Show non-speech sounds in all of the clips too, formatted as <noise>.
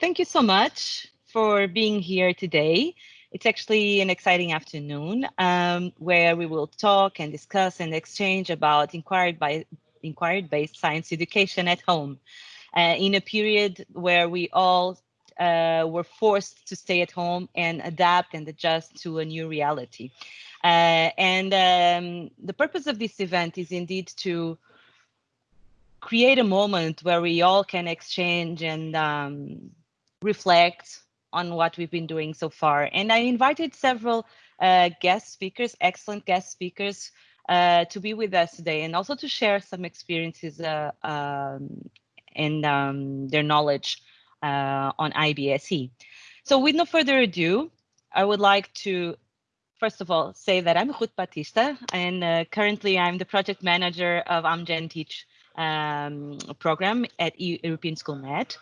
thank you so much for being here today. It's actually an exciting afternoon um, where we will talk and discuss and exchange about inquired by inquiry-based science education at home uh, in a period where we all uh, were forced to stay at home and adapt and adjust to a new reality. Uh, and um, the purpose of this event is indeed to create a moment where we all can exchange and um, reflect on what we've been doing so far. And I invited several uh, guest speakers, excellent guest speakers, uh, to be with us today and also to share some experiences uh, um, and um, their knowledge uh, on IBSE. So with no further ado, I would like to first of all say that I'm Ruth Baptista and uh, currently I'm the project manager of Amgen Teach um, program at European School Net.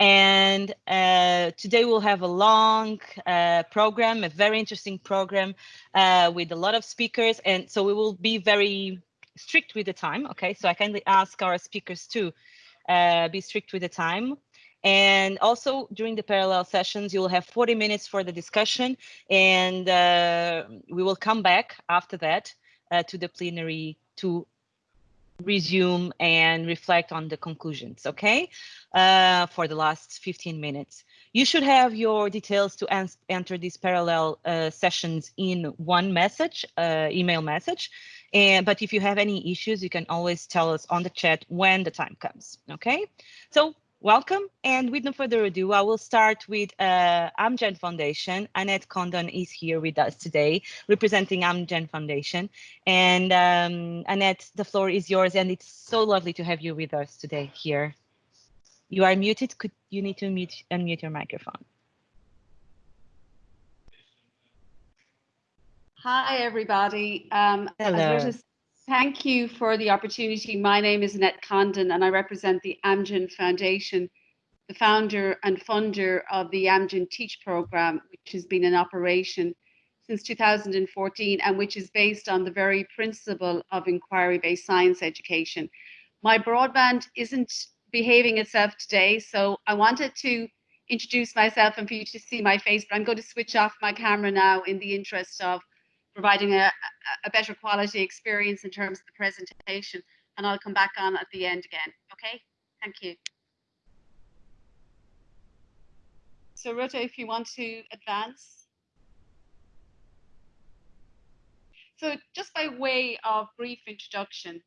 And uh, today we'll have a long uh, program, a very interesting program uh, with a lot of speakers. And so we will be very strict with the time. Okay, so I kindly ask our speakers to uh, be strict with the time. And also during the parallel sessions, you'll have 40 minutes for the discussion and uh, we will come back after that uh, to the plenary to resume and reflect on the conclusions, okay, uh, for the last 15 minutes. You should have your details to enter these parallel uh, sessions in one message, uh, email message. And, but if you have any issues, you can always tell us on the chat when the time comes, okay? So welcome. And with no further ado, I will start with uh, Amgen Foundation. Annette Condon is here with us today, representing Amgen Foundation. And um, Annette, the floor is yours, and it's so lovely to have you with us today here. You are muted. Could you need to mute, unmute your microphone? Hi, everybody. Um, Hello. Thank you for the opportunity. My name is Annette Condon and I represent the Amgen Foundation, the founder and funder of the Amgen Teach program, which has been in operation since 2014 and which is based on the very principle of inquiry-based science education. My broadband isn't behaving itself today, so I wanted to introduce myself and for you to see my face, but I'm going to switch off my camera now in the interest of providing a, a better quality experience in terms of the presentation. And I'll come back on at the end again. Okay, thank you. So Ruta, if you want to advance. So just by way of brief introduction,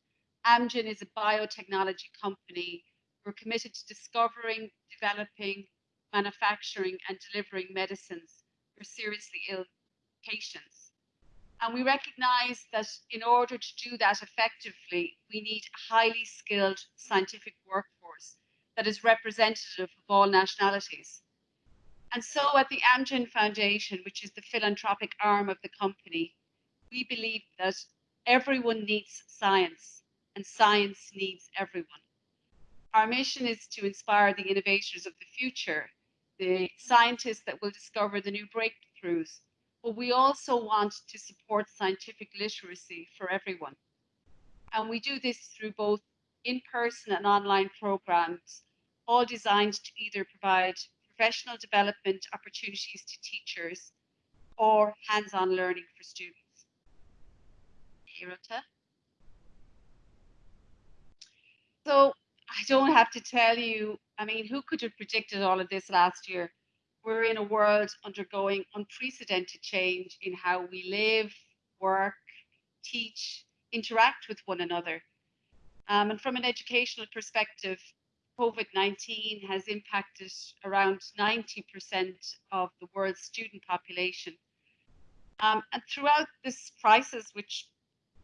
Amgen is a biotechnology company. We're committed to discovering, developing, manufacturing and delivering medicines for seriously ill patients. And we recognize that in order to do that effectively, we need a highly skilled scientific workforce that is representative of all nationalities. And so at the Amgen Foundation, which is the philanthropic arm of the company, we believe that everyone needs science and science needs everyone. Our mission is to inspire the innovators of the future, the scientists that will discover the new breakthroughs, but we also want to support scientific literacy for everyone. And we do this through both in-person and online programs, all designed to either provide professional development opportunities to teachers or hands-on learning for students. Hirota. So I don't have to tell you, I mean, who could have predicted all of this last year? We're in a world undergoing unprecedented change in how we live, work, teach, interact with one another. Um, and from an educational perspective, COVID-19 has impacted around 90% of the world's student population. Um, and throughout this crisis, which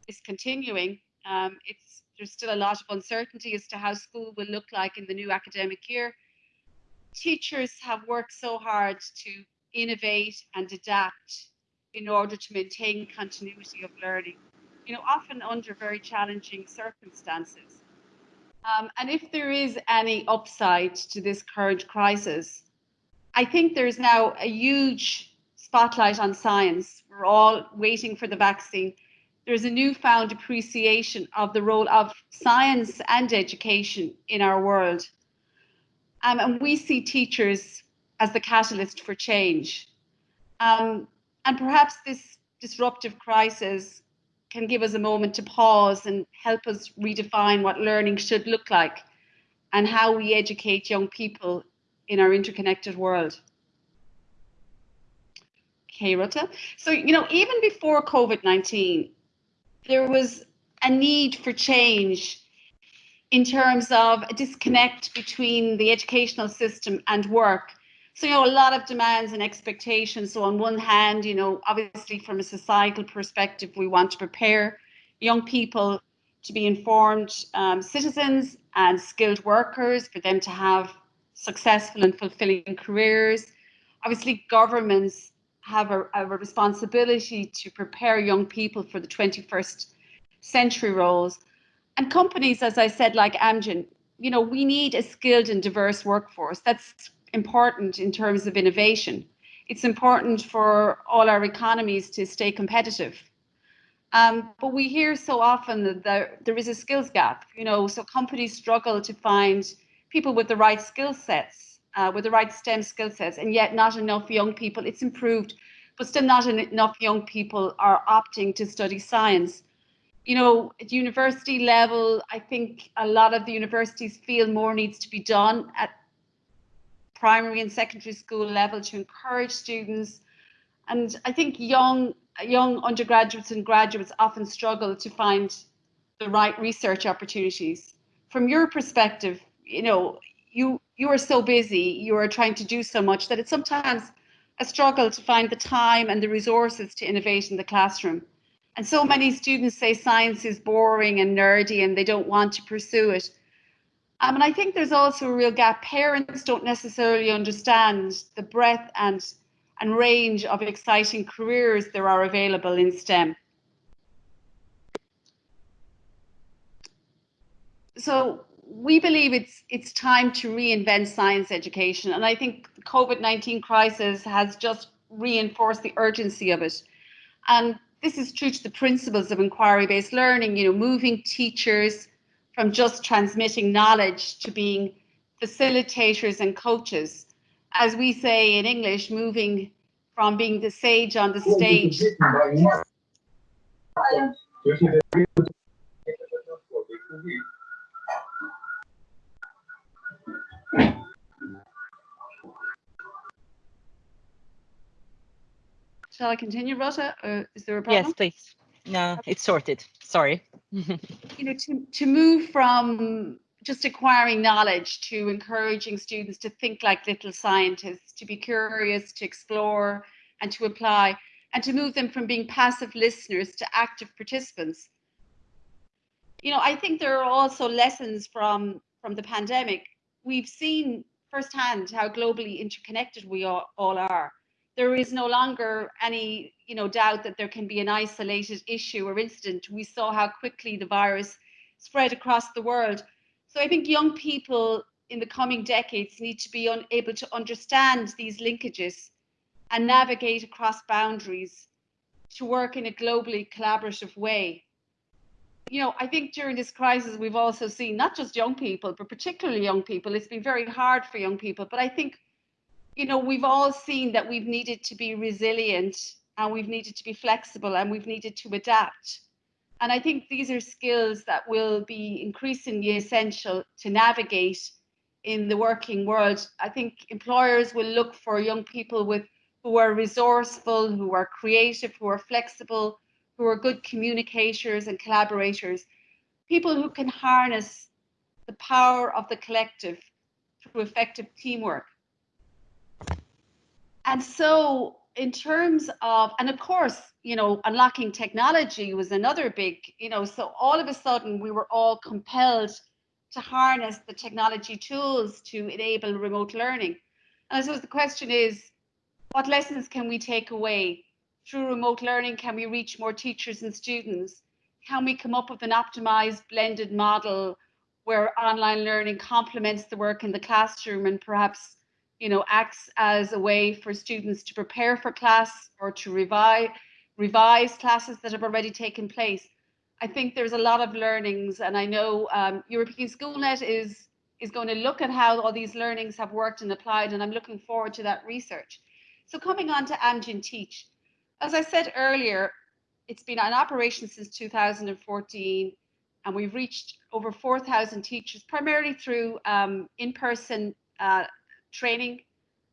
is continuing, um, there's still a lot of uncertainty as to how school will look like in the new academic year teachers have worked so hard to innovate and adapt in order to maintain continuity of learning, you know, often under very challenging circumstances. Um, and if there is any upside to this current crisis, I think there's now a huge spotlight on science. We're all waiting for the vaccine. There's a newfound appreciation of the role of science and education in our world. Um, and we see teachers as the catalyst for change. Um, and perhaps this disruptive crisis can give us a moment to pause and help us redefine what learning should look like and how we educate young people in our interconnected world. Okay, Ruta. So, you know, even before COVID 19, there was a need for change in terms of a disconnect between the educational system and work. So, you know, a lot of demands and expectations. So, on one hand, you know, obviously from a societal perspective, we want to prepare young people to be informed um, citizens and skilled workers for them to have successful and fulfilling careers. Obviously, governments have a, a responsibility to prepare young people for the 21st century roles. And companies, as I said, like Amgen, you know, we need a skilled and diverse workforce. That's important in terms of innovation. It's important for all our economies to stay competitive. Um, but we hear so often that there, there is a skills gap, you know, so companies struggle to find people with the right skill sets, uh, with the right STEM skill sets, and yet not enough young people. It's improved, but still not enough young people are opting to study science you know, at university level, I think a lot of the universities feel more needs to be done at primary and secondary school level to encourage students. And I think young young undergraduates and graduates often struggle to find the right research opportunities. From your perspective, you know, you you are so busy, you are trying to do so much that it's sometimes a struggle to find the time and the resources to innovate in the classroom. And so many students say science is boring and nerdy and they don't want to pursue it. Um, and I think there's also a real gap. Parents don't necessarily understand the breadth and, and range of exciting careers there are available in STEM. So we believe it's it's time to reinvent science education. And I think the COVID-19 crisis has just reinforced the urgency of it. And this is true to the principles of inquiry-based learning, you know, moving teachers from just transmitting knowledge to being facilitators and coaches. As we say in English, moving from being the sage on the stage. Shall I continue, Rota? Or is there a problem? Yes, please. No, it's sorted. Sorry. <laughs> you know, to, to move from just acquiring knowledge to encouraging students to think like little scientists, to be curious, to explore, and to apply, and to move them from being passive listeners to active participants. You know, I think there are also lessons from from the pandemic. We've seen firsthand how globally interconnected we all, all are there is no longer any you know doubt that there can be an isolated issue or incident. We saw how quickly the virus spread across the world. So i think young people in the coming decades need to be able to understand these linkages and navigate across boundaries to work in a globally collaborative way. You know i think during this crisis we've also seen not just young people but particularly young people. It's been very hard for young people but i think you know, we've all seen that we've needed to be resilient and we've needed to be flexible and we've needed to adapt. And I think these are skills that will be increasingly essential to navigate in the working world. I think employers will look for young people with who are resourceful, who are creative, who are flexible, who are good communicators and collaborators, people who can harness the power of the collective through effective teamwork. And so, in terms of, and of course, you know, unlocking technology was another big, you know, so all of a sudden we were all compelled to harness the technology tools to enable remote learning. And I suppose the question is, what lessons can we take away through remote learning? Can we reach more teachers and students? Can we come up with an optimized blended model where online learning complements the work in the classroom and perhaps you know, acts as a way for students to prepare for class or to revise, revise classes that have already taken place. I think there's a lot of learnings, and I know um, European SchoolNet is is going to look at how all these learnings have worked and applied, and I'm looking forward to that research. So coming on to Amgen Teach, as I said earlier, it's been in operation since 2014, and we've reached over 4,000 teachers, primarily through um, in-person uh, training,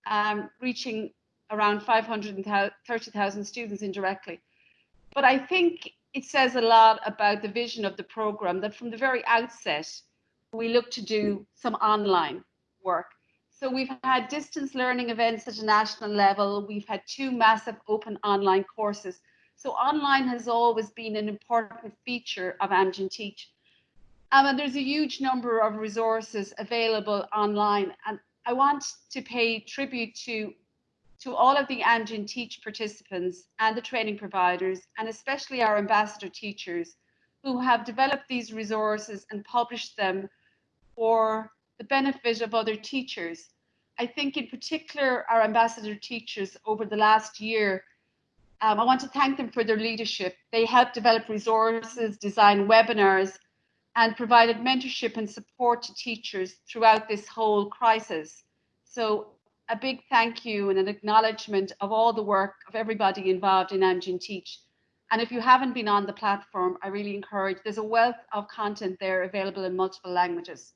um, reaching around 530,000 students indirectly. But I think it says a lot about the vision of the program that from the very outset, we look to do some online work. So we've had distance learning events at a national level. We've had two massive open online courses. So online has always been an important feature of Amgen Teach. Um, and there's a huge number of resources available online. And I want to pay tribute to to all of the Amgen Teach participants and the training providers, and especially our ambassador teachers who have developed these resources and published them for the benefit of other teachers. I think in particular, our ambassador teachers over the last year, um, I want to thank them for their leadership. They helped develop resources, design webinars, and provided mentorship and support to teachers throughout this whole crisis. So a big thank you and an acknowledgement of all the work of everybody involved in Amgen Teach. And if you haven't been on the platform, I really encourage, there's a wealth of content there available in multiple languages.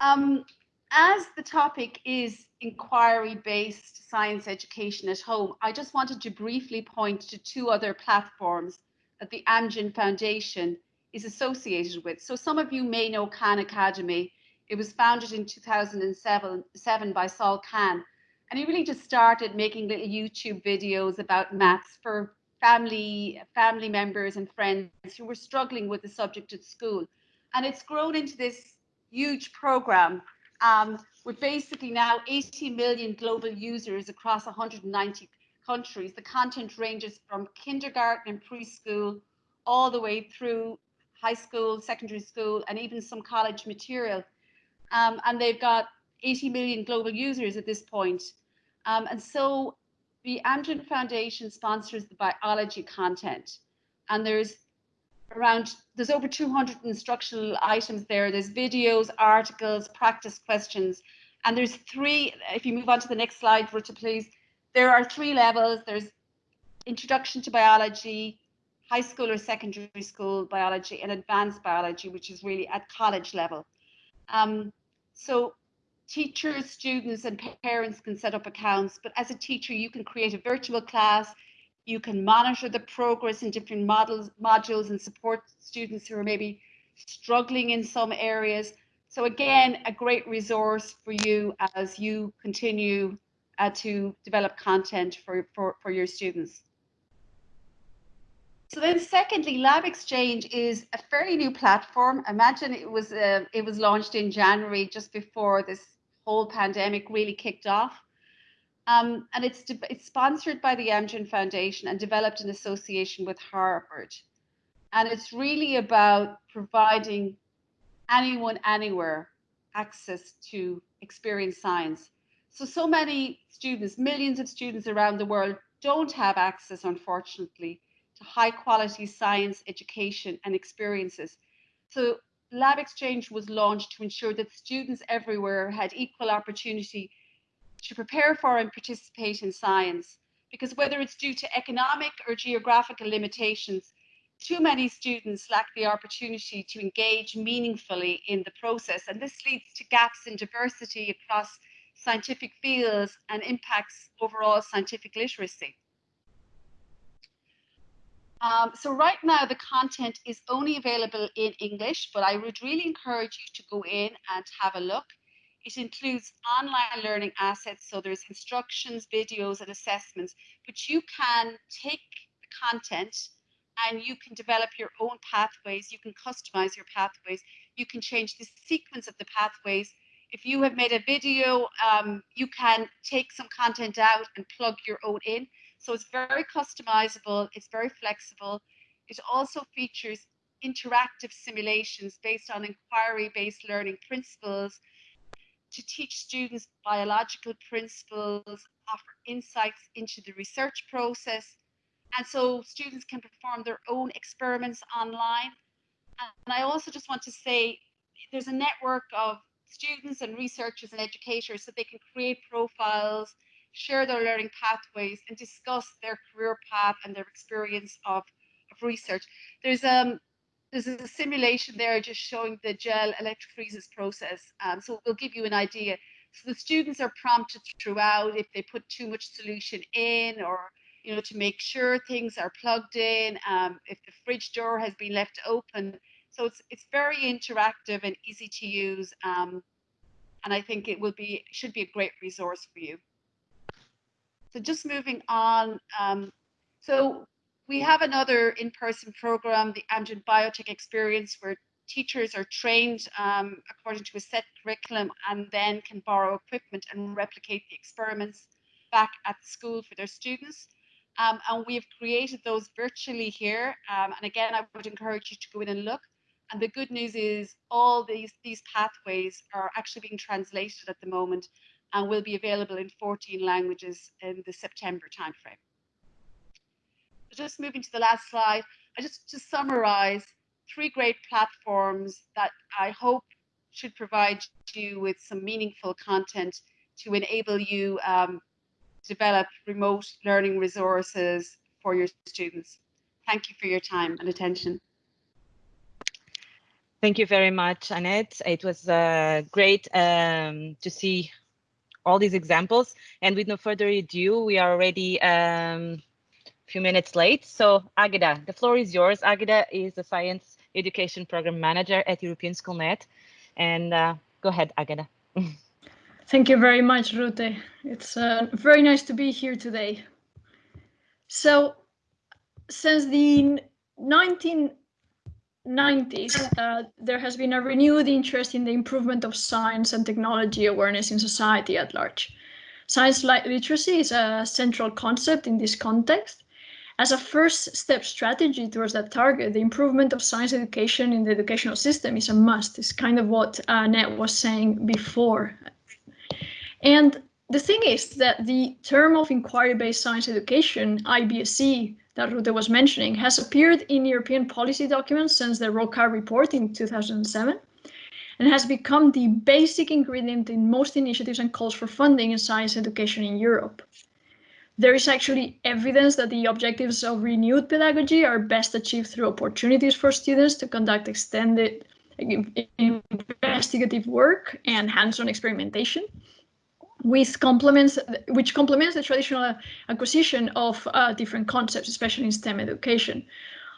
Um, as the topic is inquiry-based science education at home, I just wanted to briefly point to two other platforms that the Amgen Foundation is associated with. So some of you may know Khan Academy, it was founded in 2007 by Sal Khan. And he really just started making little YouTube videos about maths for family, family members and friends who were struggling with the subject at school. And it's grown into this huge program um, with basically now 80 million global users across 190 countries. The content ranges from kindergarten and preschool all the way through high school, secondary school, and even some college material um, and they've got 80 million global users at this point. Um, and so the Amgen Foundation sponsors the biology content, and there's around there's over 200 instructional items there. There's videos, articles, practice questions, and there's three. If you move on to the next slide, Ruta, please. There are three levels. There's introduction to biology, high school or secondary school biology, and advanced biology, which is really at college level. Um, so teachers, students, and parents can set up accounts, but as a teacher, you can create a virtual class. You can monitor the progress in different models, modules and support students who are maybe struggling in some areas. So again, a great resource for you as you continue uh, to develop content for, for, for your students. So then, secondly, LabXchange is a fairly new platform. Imagine it was uh, it was launched in January, just before this whole pandemic really kicked off. Um, and it's it's sponsored by the Amgen Foundation and developed in association with Harvard. And it's really about providing anyone anywhere access to experience science. So so many students, millions of students around the world don't have access, unfortunately, to high quality science education and experiences. So LabXchange was launched to ensure that students everywhere had equal opportunity to prepare for and participate in science. Because whether it's due to economic or geographical limitations, too many students lack the opportunity to engage meaningfully in the process. And this leads to gaps in diversity across scientific fields and impacts overall scientific literacy. Um, so right now the content is only available in English, but I would really encourage you to go in and have a look. It includes online learning assets, so there's instructions, videos, and assessments, but you can take the content and you can develop your own pathways. You can customize your pathways. You can change the sequence of the pathways. If you have made a video, um, you can take some content out and plug your own in. So it's very customizable, it's very flexible. It also features interactive simulations based on inquiry-based learning principles to teach students biological principles, offer insights into the research process. And so students can perform their own experiments online. And I also just want to say there's a network of students and researchers and educators so they can create profiles, share their learning pathways, and discuss their career path and their experience of, of research. There's um there's a simulation there just showing the gel electrophoresis process. Um, so we'll give you an idea. So the students are prompted throughout if they put too much solution in or you know to make sure things are plugged in, um, if the fridge door has been left open. So it's it's very interactive and easy to use. Um, and I think it will be should be a great resource for you. So just moving on. Um, so we have another in-person program, the Amgen Biotech Experience, where teachers are trained um, according to a set curriculum and then can borrow equipment and replicate the experiments back at the school for their students. Um, and we've created those virtually here. Um, and again, I would encourage you to go in and look. And the good news is all these, these pathways are actually being translated at the moment and will be available in 14 languages in the September timeframe. Just moving to the last slide, I just to summarize three great platforms that I hope should provide you with some meaningful content to enable you um, develop remote learning resources for your students. Thank you for your time and attention. Thank you very much, Annette. It was uh, great um, to see all these examples. And with no further ado, we are already um, a few minutes late. So Agda, the floor is yours. Agda is the Science Education Program Manager at European SchoolNet. And uh, go ahead, Agda. <laughs> Thank you very much, Rute. It's uh, very nice to be here today. So, since the 1990s, uh, there has been a renewed interest in the improvement of science and technology awareness in society at large. Science literacy is a central concept in this context. As a first step strategy towards that target, the improvement of science education in the educational system is a must. It's kind of what Ned was saying before and the thing is that the term of inquiry-based science education, IBSE, that Rute was mentioning, has appeared in European policy documents since the Rocard report in 2007 and has become the basic ingredient in most initiatives and calls for funding in science education in Europe. There is actually evidence that the objectives of renewed pedagogy are best achieved through opportunities for students to conduct extended investigative work and hands-on experimentation with complements, which complements the traditional acquisition of uh, different concepts, especially in STEM education.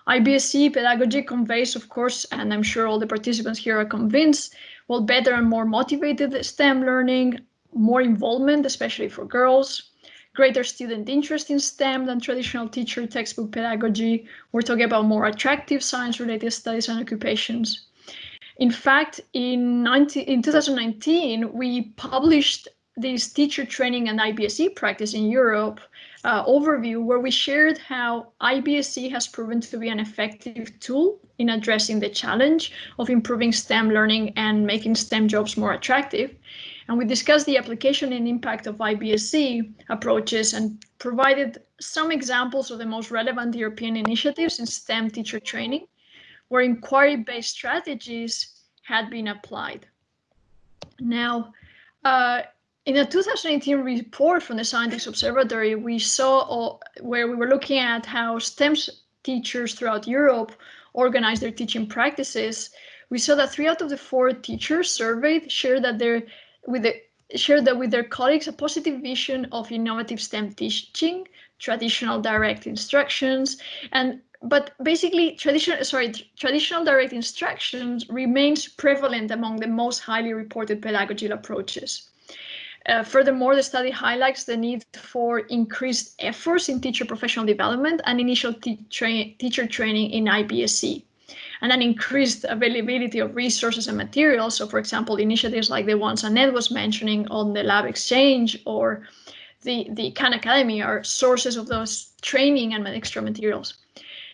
IBSE pedagogy conveys, of course, and I'm sure all the participants here are convinced, well, better and more motivated STEM learning, more involvement, especially for girls, greater student interest in STEM than traditional teacher textbook pedagogy. We're talking about more attractive science-related studies and occupations. In fact, in, 19, in 2019, we published this teacher training and IBSE practice in Europe uh, overview where we shared how IBSE has proven to be an effective tool in addressing the challenge of improving STEM learning and making STEM jobs more attractive. And we discussed the application and impact of IBSE approaches and provided some examples of the most relevant European initiatives in STEM teacher training, where inquiry-based strategies had been applied. Now, uh, in a 2018 report from the Scientix Observatory, we saw where we were looking at how STEM teachers throughout Europe organize their teaching practices. We saw that three out of the four teachers surveyed shared that they with the shared that with their colleagues a positive vision of innovative STEM teaching, traditional direct instructions, and but basically traditional sorry traditional direct instructions remains prevalent among the most highly reported pedagogical approaches. Uh, furthermore, the study highlights the need for increased efforts in teacher professional development and initial tra teacher training in IBSE, and an increased availability of resources and materials. So, for example, initiatives like the ones Annette was mentioning on the LabXchange or the, the Khan Academy are sources of those training and extra materials.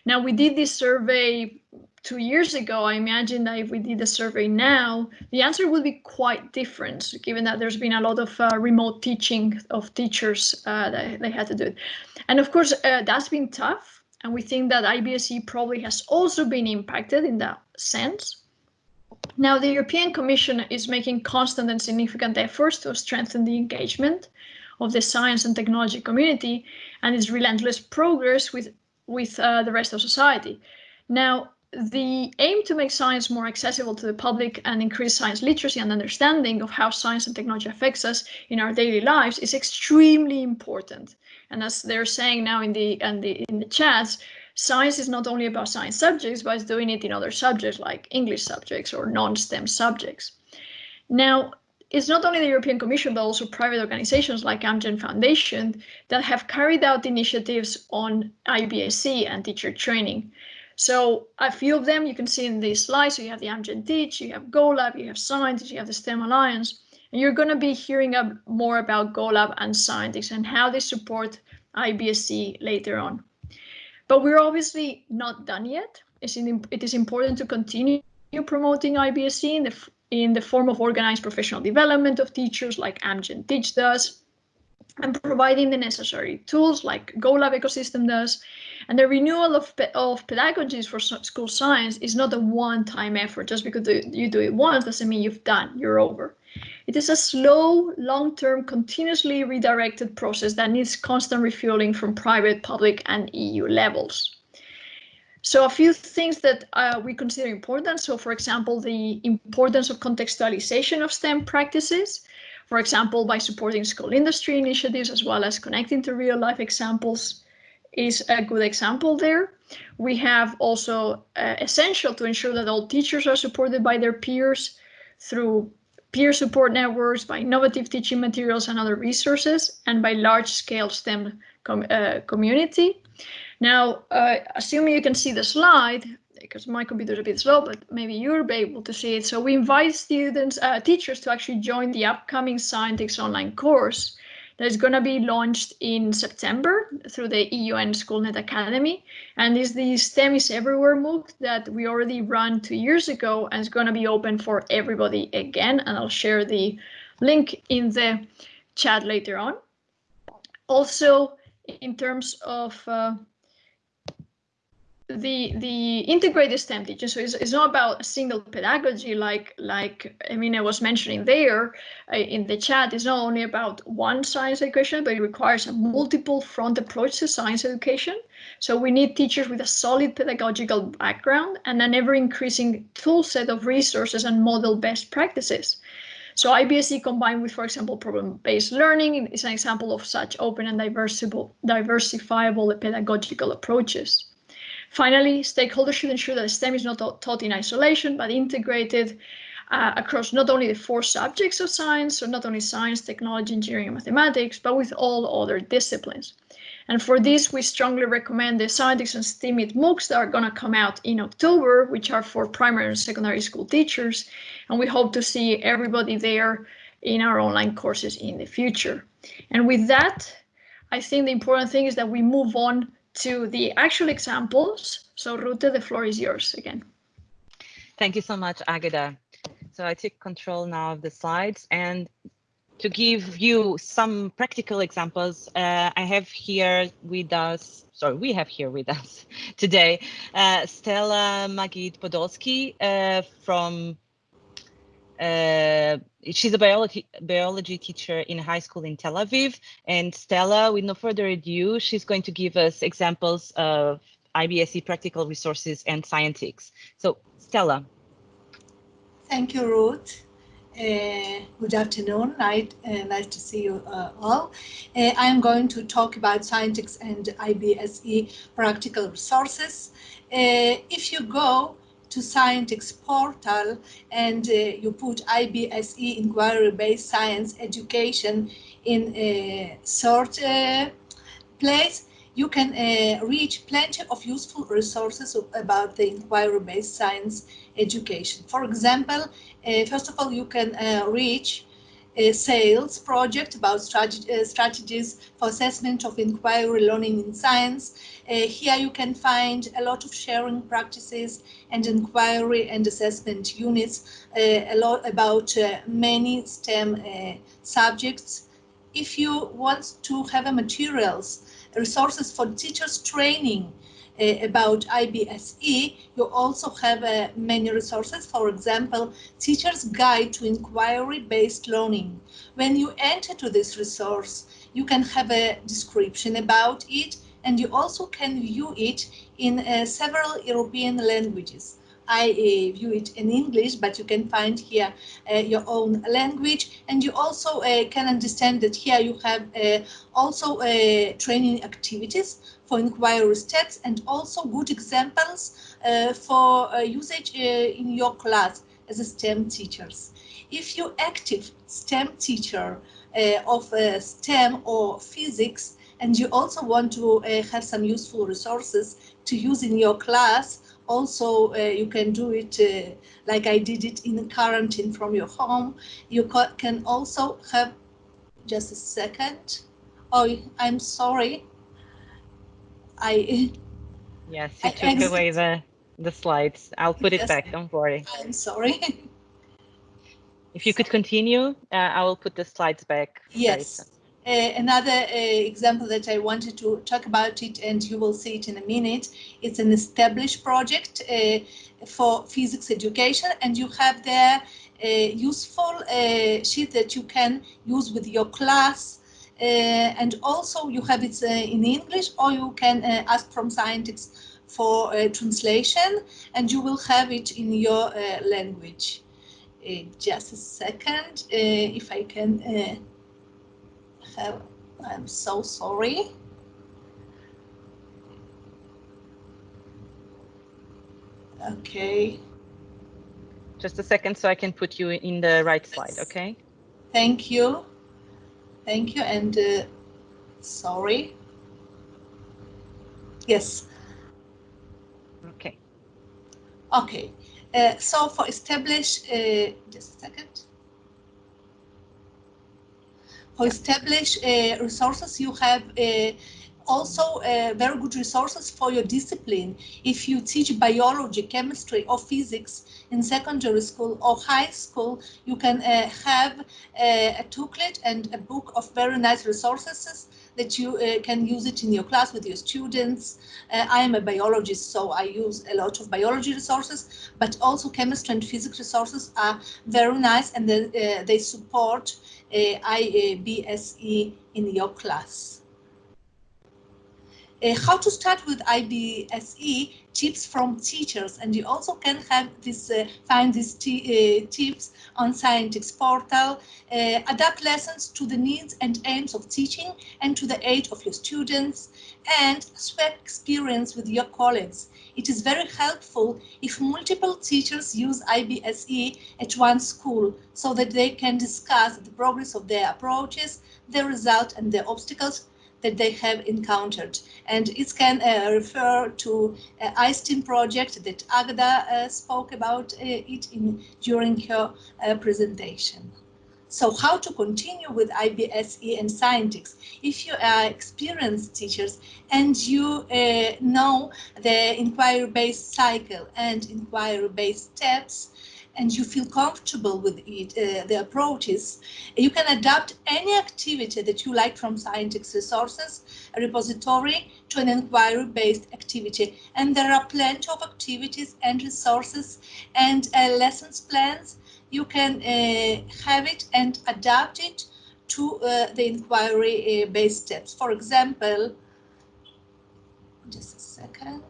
Now, we did this survey two years ago, I imagine that if we did the survey now, the answer would be quite different, given that there's been a lot of uh, remote teaching of teachers uh, that they had to do it. And of course, uh, that's been tough. And we think that IBSE probably has also been impacted in that sense. Now, the European Commission is making constant and significant efforts to strengthen the engagement of the science and technology community and its relentless progress with, with uh, the rest of society. Now, the aim to make science more accessible to the public and increase science literacy and understanding of how science and technology affects us in our daily lives is extremely important. And as they're saying now in the, in the, in the chats, science is not only about science subjects, but it's doing it in other subjects like English subjects or non-STEM subjects. Now, it's not only the European Commission, but also private organizations like Amgen Foundation that have carried out initiatives on IBSE and teacher training. So a few of them you can see in this slide. So you have the Amgen Teach, you have GoLab, you have Scientix, you have the STEM Alliance. And you're going to be hearing up more about GoLab and Scientix and how they support IBSE later on. But we're obviously not done yet. It is important to continue promoting IBSE in the, in the form of organized professional development of teachers like Amgen Teach does, and providing the necessary tools like GoLab ecosystem does. And the renewal of, of pedagogies for school science is not a one-time effort. Just because you do it once doesn't mean you've done, you're over. It is a slow, long-term, continuously redirected process that needs constant refueling from private, public, and EU levels. So a few things that uh, we consider important. So for example, the importance of contextualization of STEM practices, for example, by supporting school industry initiatives as well as connecting to real life examples is a good example there. We have also uh, essential to ensure that all teachers are supported by their peers through peer support networks, by innovative teaching materials and other resources, and by large-scale STEM com uh, community. Now, uh, assuming you can see the slide, because my computer is a bit slow, but maybe you'll be able to see it. So we invite students, uh, teachers to actually join the upcoming Scientix online course that is going to be launched in September through the EUN SchoolNet Academy. And is the STEM is Everywhere MOOC that we already ran two years ago and it's going to be open for everybody again. And I'll share the link in the chat later on. Also, in terms of uh, the the integrated STEM teaching. So it's, it's not about a single pedagogy like like I mean I was mentioning there uh, in the chat. It's not only about one science education, but it requires a multiple front approach to science education. So we need teachers with a solid pedagogical background and an ever increasing tool set of resources and model best practices. So IBSE combined with, for example, problem-based learning is an example of such open and diversible, diversifiable pedagogical approaches. Finally, stakeholders should ensure that STEM is not taught in isolation, but integrated uh, across not only the four subjects of science, so not only science, technology, engineering, and mathematics, but with all other disciplines. And for this, we strongly recommend the Scientix and STEAMIT MOOCs that are going to come out in October, which are for primary and secondary school teachers. And we hope to see everybody there in our online courses in the future. And with that, I think the important thing is that we move on to the actual examples. So Rute, the floor is yours again. Thank you so much, Agata. So I take control now of the slides and to give you some practical examples, uh, I have here with us, sorry, we have here with us <laughs> today, uh, Stella Magid Podolsky uh, from uh, she's a biology biology teacher in high school in Tel Aviv. And Stella, with no further ado, she's going to give us examples of IBSE practical resources and Scientix. So Stella. Thank you, Ruth. Uh, good afternoon, night, uh, nice to see you uh, all. Uh, I am going to talk about Scientix and IBSE practical resources. Uh, if you go to Scientix portal and uh, you put IBSE inquiry-based science education in a search uh, place, you can uh, reach plenty of useful resources about the inquiry-based science education. For example, uh, first of all, you can uh, reach a SAILS project about uh, strategies for assessment of inquiry learning in science. Uh, here you can find a lot of sharing practices and inquiry and assessment units, uh, a lot about uh, many STEM uh, subjects. If you want to have materials, resources for teachers training, about IBSE, you also have uh, many resources. For example, Teacher's Guide to Inquiry-Based Learning. When you enter to this resource, you can have a description about it, and you also can view it in uh, several European languages. I uh, view it in English, but you can find here uh, your own language. And you also uh, can understand that here you have uh, also uh, training activities for inquiry steps and also good examples uh, for usage in your class as a STEM teachers. If you active STEM teacher of STEM or physics, and you also want to have some useful resources to use in your class, also uh, you can do it uh, like I did it in quarantine from your home. You can also have just a second. Oh, I'm sorry. I yes, you I took away the the slides. I'll put yes, it back. Don't worry. I'm sorry. If you could continue, uh, I will put the slides back. Yes. Uh, another uh, example that I wanted to talk about it, and you will see it in a minute, it's an established project uh, for physics education, and you have there a useful uh, sheet that you can use with your class, uh, and also you have it uh, in English, or you can ask from Scientix for translation, and you will have it in your language. just a second, if I can have, I'm so sorry. Okay. Just a second so I can put you in the right slide, okay? Thank you. Thank you and uh, sorry. Yes. Okay. Okay. Uh, so for ESTABLISH, uh, just a second for ESTABLISH uh, resources, you have uh, also uh, very good resources for your discipline. If you teach biology, chemistry, or physics in secondary school or high school, you can have a toolkit and a book of very nice resources that you uh, can use it in your class with your students. Uh, I am a biologist, so I use a lot of biology resources, but also chemistry and physics resources are very nice and they, uh, they support uh, IBSE in your class. Uh, how to start with IBSE tips from teachers. And you also can have this uh, find these uh, tips on Scientix portal. Uh, adapt lessons to the needs and aims of teaching and to the age of your students. And swap experience with your colleagues. It is very helpful if multiple teachers use IBSE at one school so that they can discuss the progress of their approaches, the results and the obstacles that they have encountered. And it can uh, refer to uh, iSTEAM project that Agda uh, spoke about uh, it in during her uh, presentation. So how to continue with IBSE and Scientix? If you are experienced teachers and you uh, know the inquiry-based cycle and inquiry-based steps, and you feel comfortable with it, uh, the approaches, you can adapt any activity that you like from Scientix resources, repository, to an inquiry-based activity. And there are plenty of activities and resources and uh, lessons plans. You can uh, have it and adapt it to uh, the inquiry-based uh, steps. For example, just a second,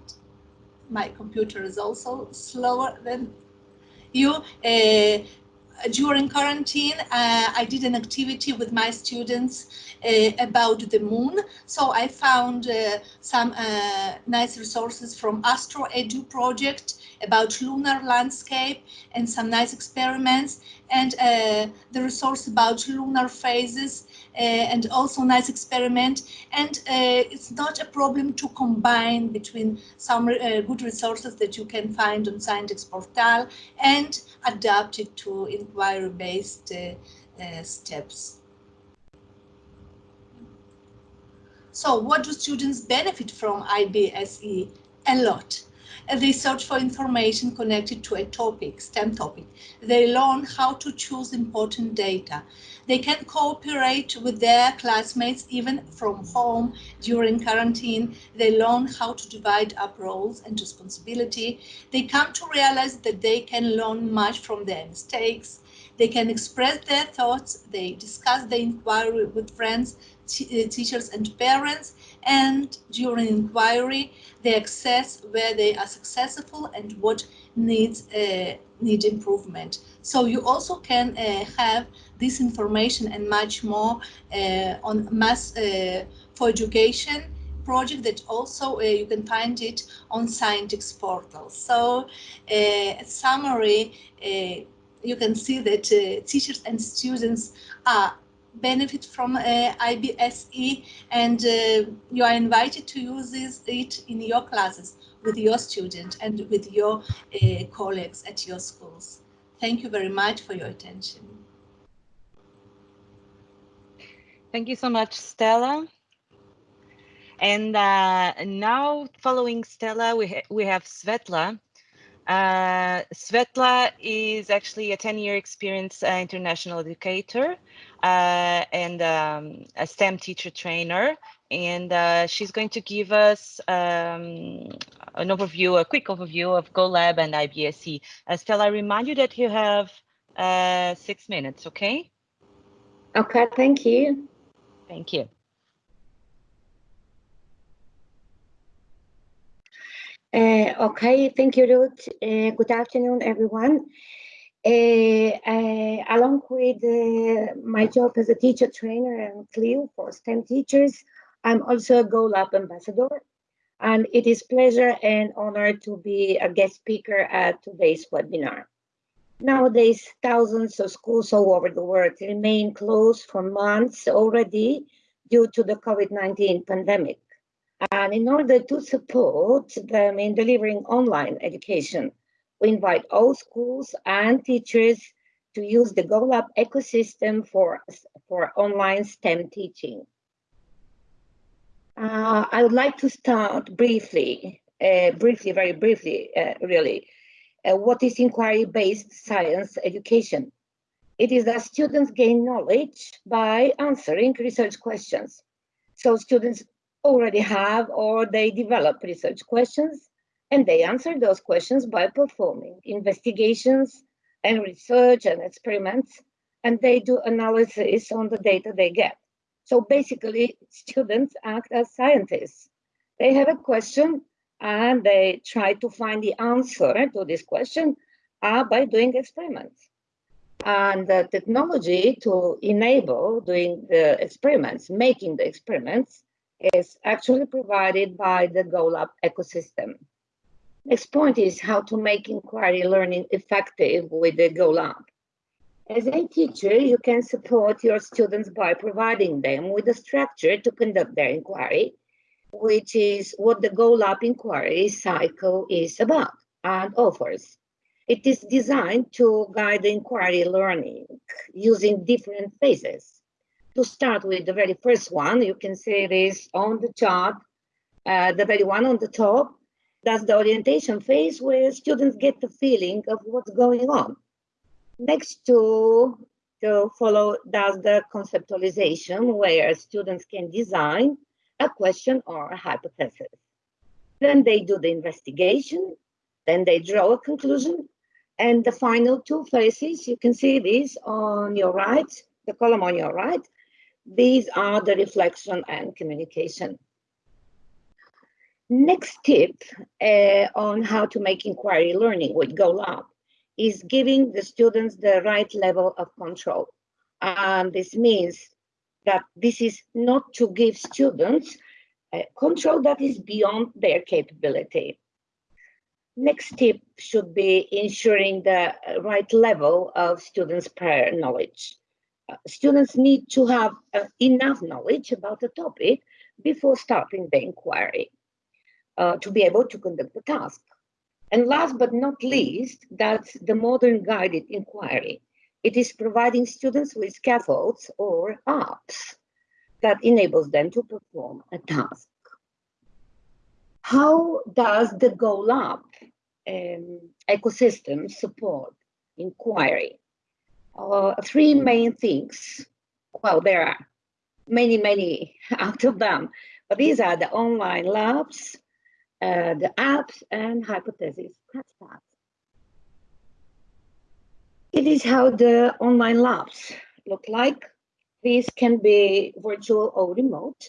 my computer is also slower than you uh, during quarantine, uh, I did an activity with my students uh, about the moon. So I found uh, some uh, nice resources from Astro Edu project about lunar landscape and some nice experiments and uh, the resource about lunar phases Uh, and also nice experiment. And uh, it's not a problem to combine between some uh, good resources that you can find on Scientix portal and adapt it to inquiry-based uh, steps. So what do students benefit from IBSE? A lot. they search for information connected to a topic, STEM topic. They learn how to choose important data. They can cooperate with their classmates even from home during quarantine. They learn how to divide up roles and responsibility. They come to realize that they can learn much from their mistakes. They can express their thoughts. They discuss the inquiry with friends, uh, teachers and parents. And during inquiry, they assess where they are successful and what needs uh, need improvement. So you also can uh, have this information and much more uh, on mass uh, for education project that also uh, you can find it on Scientix portal. So uh, summary, uh, you can see that teachers and students are benefit from uh, IBSE and uh, you are invited to use this, it in your classes with your student and with your uh, colleagues at your schools. Thank you very much for your attention. Thank you so much, Stella. And uh, now following Stella, we, ha we have Svetla. Uh, Svetla is actually a 10-year experience uh, international educator uh, and um, a STEM teacher trainer. And uh, she's going to give us um, an overview, a quick overview of GoLab and IBSE. Uh, Stella, I remind you that you have six minutes, okay? Okay, thank you. Thank you. Uh, okay, thank you, Ruth. Uh, good afternoon, everyone. Uh, uh along with uh, my job as a teacher trainer and CLIO for STEM teachers, I'm also a GoLab ambassador. And it is pleasure and honor to be a guest speaker at today's webinar. Nowadays, thousands of schools all over the world remain closed for months already due to the COVID-19 pandemic. And in order to support them in delivering online education, we invite all schools and teachers to use the GoLab ecosystem for, for online STEM teaching. Uh, I would like to start briefly, uh, briefly, very briefly, uh, really, uh, what is inquiry-based science education? It is that students gain knowledge by answering research questions. So students already have or they develop research questions and they answer those questions by performing investigations and research and experiments and they do analysis on the data they get. So basically students act as scientists. They have a question and they try to find the answer to this question uh, by doing experiments. And the technology to enable doing the experiments, making the experiments, is actually provided by the GoLab ecosystem. Next point is how to make inquiry learning effective with the GoLab. As a teacher, you can support your students by providing them with a structure to conduct their inquiry which is what the GoLab inquiry cycle is about and offers. It is designed to guide the inquiry learning using different phases. To start with the very first one, you can see this on the chart, uh, the very one on the top, that's the orientation phase where students get the feeling of what's going on. Next to, to follow, does the conceptualization where students can design a question or a hypothesis. Then they do the investigation, then they draw a conclusion, and the final two phases, you can see these on your right, the column on your right, these are the reflection and communication. Next tip uh, on how to make inquiry learning with GoLab is giving the students the right level of control. And this means that this is not to give students control that is beyond their capability. Next tip should be ensuring the right level of students' prior knowledge. Uh, students need to have uh, enough knowledge about the topic before starting the inquiry uh, to be able to conduct the task. And last but not least, that's the modern guided inquiry. It is providing students with scaffolds or apps that enables them to perform a task. How does the GoLab um, ecosystem support inquiry? Uh, three main things. Well, there are many, many <laughs> out of them, but these are the online labs, uh, the apps, and hypothesis. It is how the online labs look like. These can be virtual or remote.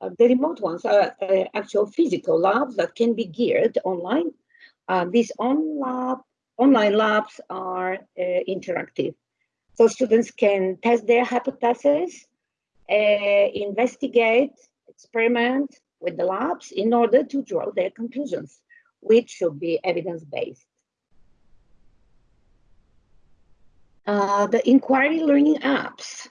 Uh, the remote ones are uh, actual physical labs that can be geared online. Uh, these on lab, online labs are uh, interactive. So students can test their hypotheses, uh, investigate, experiment with the labs in order to draw their conclusions, which should be evidence-based. Uh, the inquiry learning apps.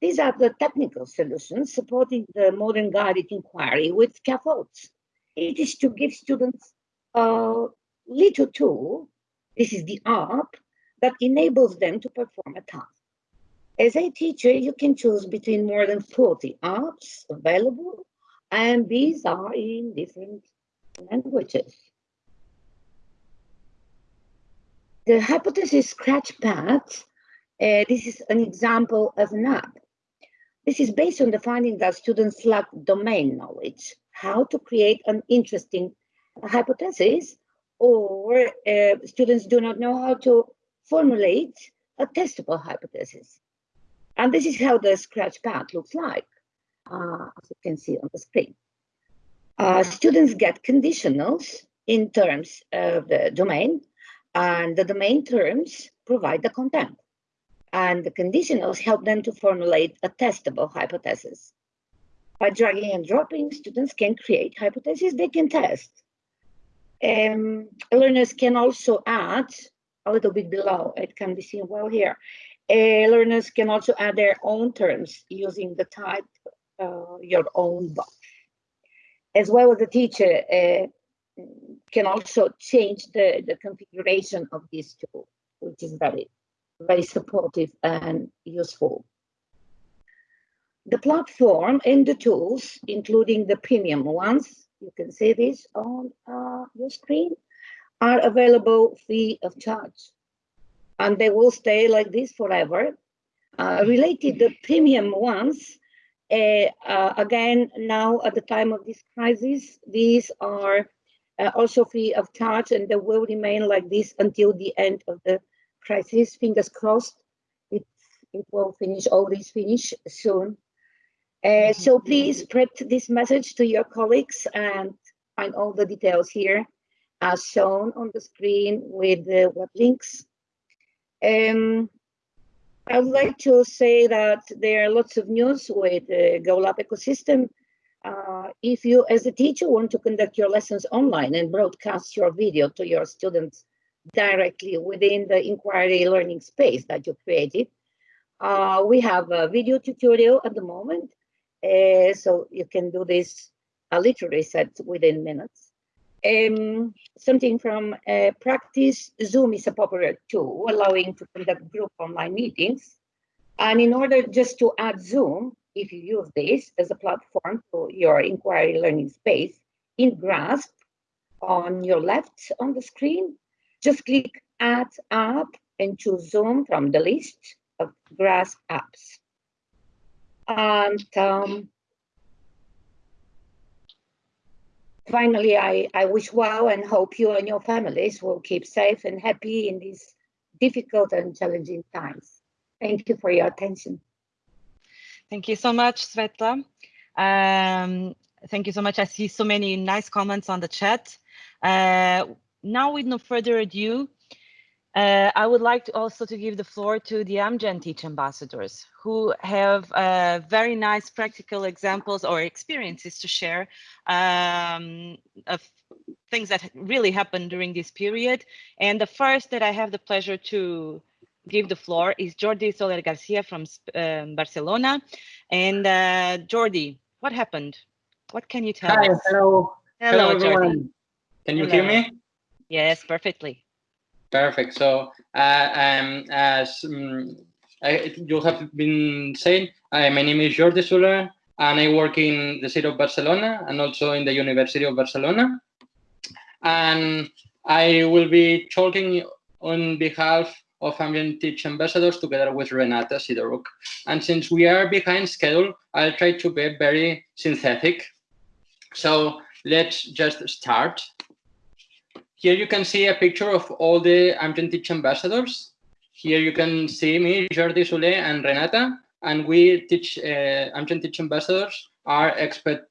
These are the technical solutions supporting the modern guided inquiry with scaffolds. It is to give students a little tool, this is the app, that enables them to perform a task. As a teacher, you can choose between more than 40 apps available, and these are in different languages. The hypothesis scratchpad, uh, this is an example of an app. This is based on the finding that students lack domain knowledge, how to create an interesting hypothesis, or uh, students do not know how to formulate a testable hypothesis. And this is how the scratchpad looks like, uh, as you can see on the screen. Uh, students get conditionals in terms of the domain, and the domain terms provide the content. And the conditionals help them to formulate a testable hypothesis. By dragging and dropping, students can create hypotheses they can test. Um, learners can also add, a little bit below, it can be seen well here, uh, learners can also add their own terms using the type uh, your own box. As well as the teacher uh, can also change the, the configuration of this tool, which is very, very supportive and useful. The platform and the tools, including the premium ones, you can see this on uh, your screen, are available free of charge. And they will stay like this forever. Uh, related the premium ones, uh, uh, again, now at the time of this crisis, these are uh, also free of charge and they will remain like this until the end of the crisis. Fingers crossed, it, it will finish, all this finish soon. Uh, so please spread this message to your colleagues and find all the details here as shown on the screen with the web links. Um, I would like to say that there are lots of news with the GoLab ecosystem. Uh, if you, as a teacher, want to conduct your lessons online and broadcast your video to your students directly within the inquiry learning space that you created, uh, we have a video tutorial at the moment uh, so you can do this a literary set within minutes. Um, something from uh, practice, Zoom is a popular tool allowing to conduct group online meetings. And in order just to add Zoom, if you use this as a platform to your inquiry learning space, in Graasp on your left on the screen, just click Add App and choose Zoom from the list of Graasp apps. And um, finally, I, I wish well and hope you and your families will keep safe and happy in these difficult and challenging times. Thank you for your attention. Thank you so much, Svetla. Um, thank you so much. I see so many nice comments on the chat. Uh, now, with no further ado, uh, I would like to also to give the floor to the Amgen Teach Ambassadors who have uh, very nice practical examples or experiences to share um, of things that really happened during this period. And the first that I have the pleasure to give the floor is Jordi Soler Garcia from um, Barcelona. And uh, Jordi, what happened? What can you tell Hi, us? hello. Hello, hello everyone. Jordi. Can you Hello. hear me? Yes, perfectly. Perfect. So, uh, um, as um, I, you have been saying, uh, my name is Jordi Soler. and I work in the city of Barcelona and also in the University of Barcelona. And I will be talking on behalf of Amgen Teach ambassadors together with Renata Sidoruk. And since we are behind schedule, I'll try to be very synthetic. So let's just start. Here you can see a picture of all the Amgen Teach ambassadors. Here you can see me, Jordi Soler and Renata, and we teach uh, Amgen Teach ambassadors are expert,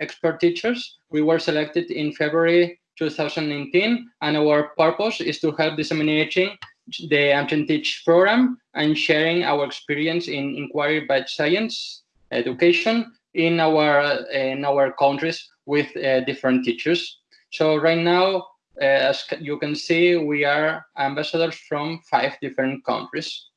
expert teachers. We were selected in February 2019, and our purpose is to help disseminating the Amgen Teach program and sharing our experience in inquiry-based science education in our in our countries with uh, different teachers. So right now, uh, as you can see, we are ambassadors from five different countries.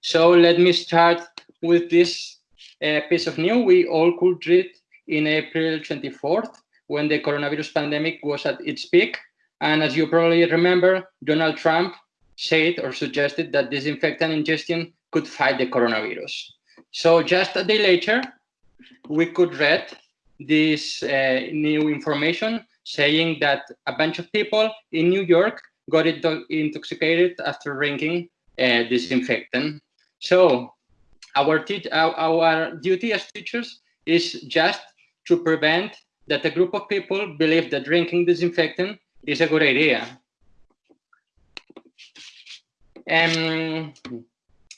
So let me start with this uh, piece of news we all could read in April 24th when the coronavirus pandemic was at its peak. And as you probably remember, Donald Trump said or suggested that disinfectant ingestion could fight the coronavirus. So just a day later, we could read this uh, new information saying that a bunch of people in New York got intoxicated after drinking uh, disinfectant. So our, our, our duty as teachers is just to prevent that a group of people believe that drinking disinfectant is a good idea. Um,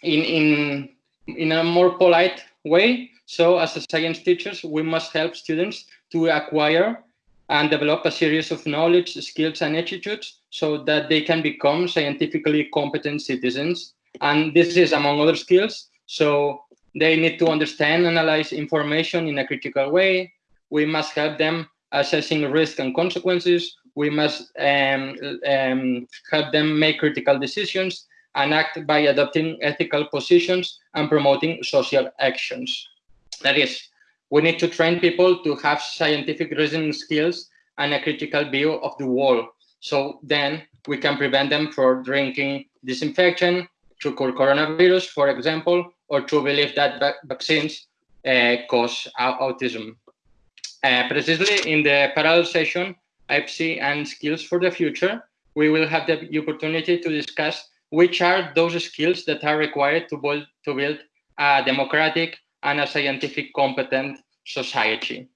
in, in, in a more polite way, so as a science teachers, we must help students to acquire and develop a series of knowledge, skills, and attitudes so that they can become scientifically competent citizens. And this is among other skills. So they need to understand, analyze information in a critical way, we must help them assessing risk and consequences. We must um, um, help them make critical decisions and act by adopting ethical positions and promoting social actions. That is, we need to train people to have scientific reasoning skills and a critical view of the world. So then we can prevent them from drinking disinfection, to cure coronavirus, for example, or to believe that vaccines uh, cause autism. Uh, precisely in the parallel session, IBSE and skills for the future, we will have the opportunity to discuss which are those skills that are required to build, to build a democratic and a scientific competent society.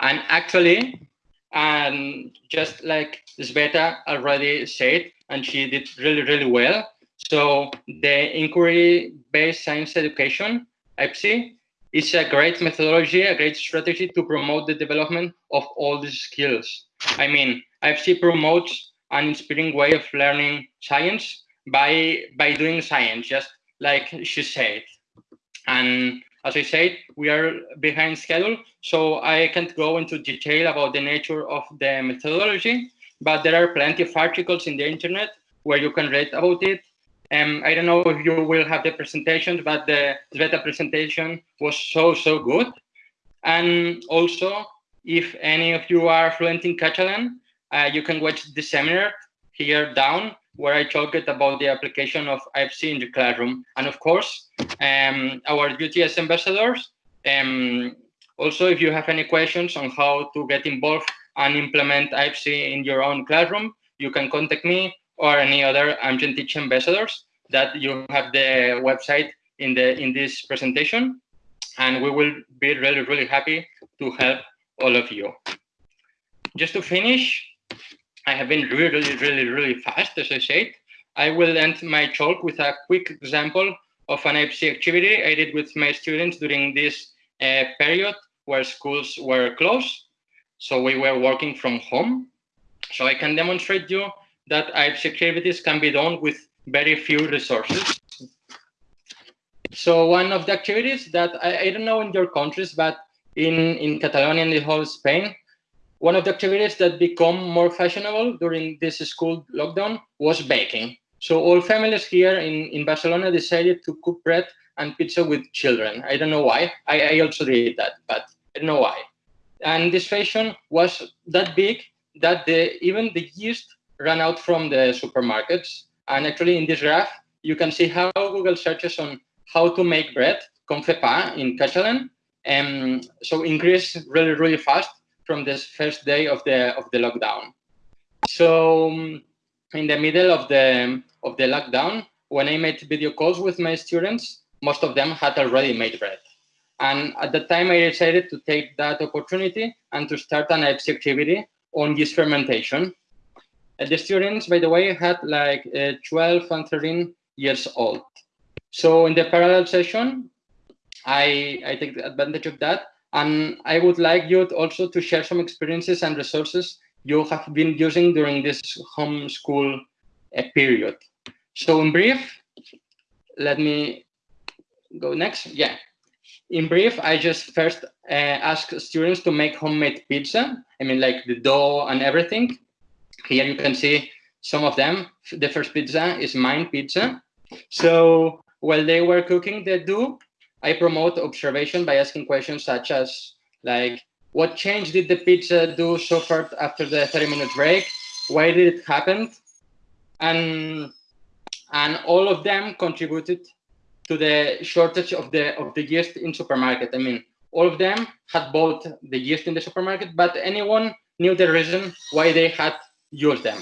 And actually, and just like Sveta already said, and she did really, really well. So the inquiry-based science education, IBSE, is a great methodology, a great strategy to promote the development of all these skills. I mean, IBSE promotes an inspiring way of learning science by by doing science, just like she said. And as I said, we are behind schedule, so I can't go into detail about the nature of the methodology, but there are plenty of articles in the internet where you can read about it um, I don't know if you will have the presentation, but the Sveta presentation was so, so good. And also, if any of you are fluent in Catalan, uh, you can watch the seminar here down where I talked about the application of IBSE in the classroom. And of course, um, our duty as ambassadors. Um, also, if you have any questions on how to get involved and implement IBSE in your own classroom, you can contact me or any other Amgen Teach ambassadors that you have the website in the in this presentation and we will be really really happy to help all of you just to finish i have been really really really fast as i said. I will end my talk with a quick example of an IBSE activity i did with my students during this uh, period where schools were closed. So we were working from home. So i can demonstrate you that IBSE activities can be done with very few resources. So one of the activities that I, I don't know in your countries, but in, in Catalonia and the whole Spain, one of the activities that become more fashionable during this school lockdown was baking. So all families here in, in Barcelona decided to cook bread and pizza with children. I don't know why. I, I also did that, but I don't know why. And this fashion was that big that the, even the yeast ran out from the supermarkets. And actually in this graph, you can see how Google searches on how to make bread Confepa in Catalan. Um, so increased really, really fast from this first day of the of the lockdown. So um, in the middle of the of the lockdown, when I made video calls with my students, most of them had already made bread. And at the time, I decided to take that opportunity and to start an activity on yeast fermentation. Uh, the students, by the way, had like uh, 12 and 13 years old. So in the parallel session, I, I take advantage of that. And I would like you also to share some experiences and resources you have been using during this homeschool uh, period. So in brief, let me go next. Yeah. In brief, I just first uh, ask students to make homemade pizza. I mean, like the dough and everything. Here you can see some of them. The first pizza is mine pizza. So while they were cooking the dough, I promote observation by asking questions such as like, what change did the pizza do so far after the 30 minute break? Why did it happen? And and all of them contributed to the shortage of the of the yeast in supermarket. I mean, all of them had bought the yeast in the supermarket, but anyone knew the reason why they had used them.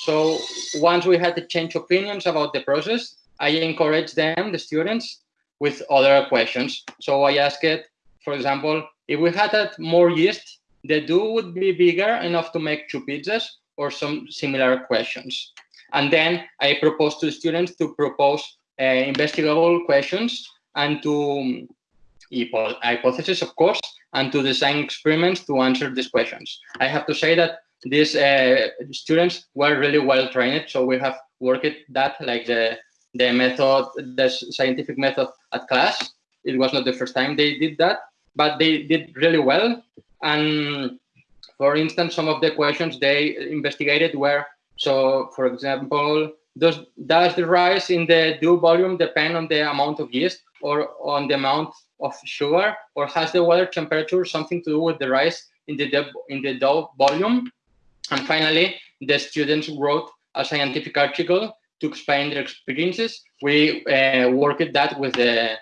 So once we had to change opinions about the process, I encouraged them, the students, with other questions. So I asked it, for example, if we had had more yeast, the dough would be bigger enough to make two pizzas or some similar questions. And then I proposed to students to propose uh, investigable questions and to um, hypotheses, of course, and to design experiments to answer these questions. I have to say that these uh, students were really well trained, so we have worked that like the the method, the scientific method at class. It was not the first time they did that, but they did really well. And for instance, some of the questions they investigated were so, for example, does, does the rise in the dough volume depend on the amount of yeast or on the amount of sugar, or has the water temperature something to do with the rise in the, in the dough volume? And finally, the students wrote a scientific article to explain their experiences. We uh, worked that with the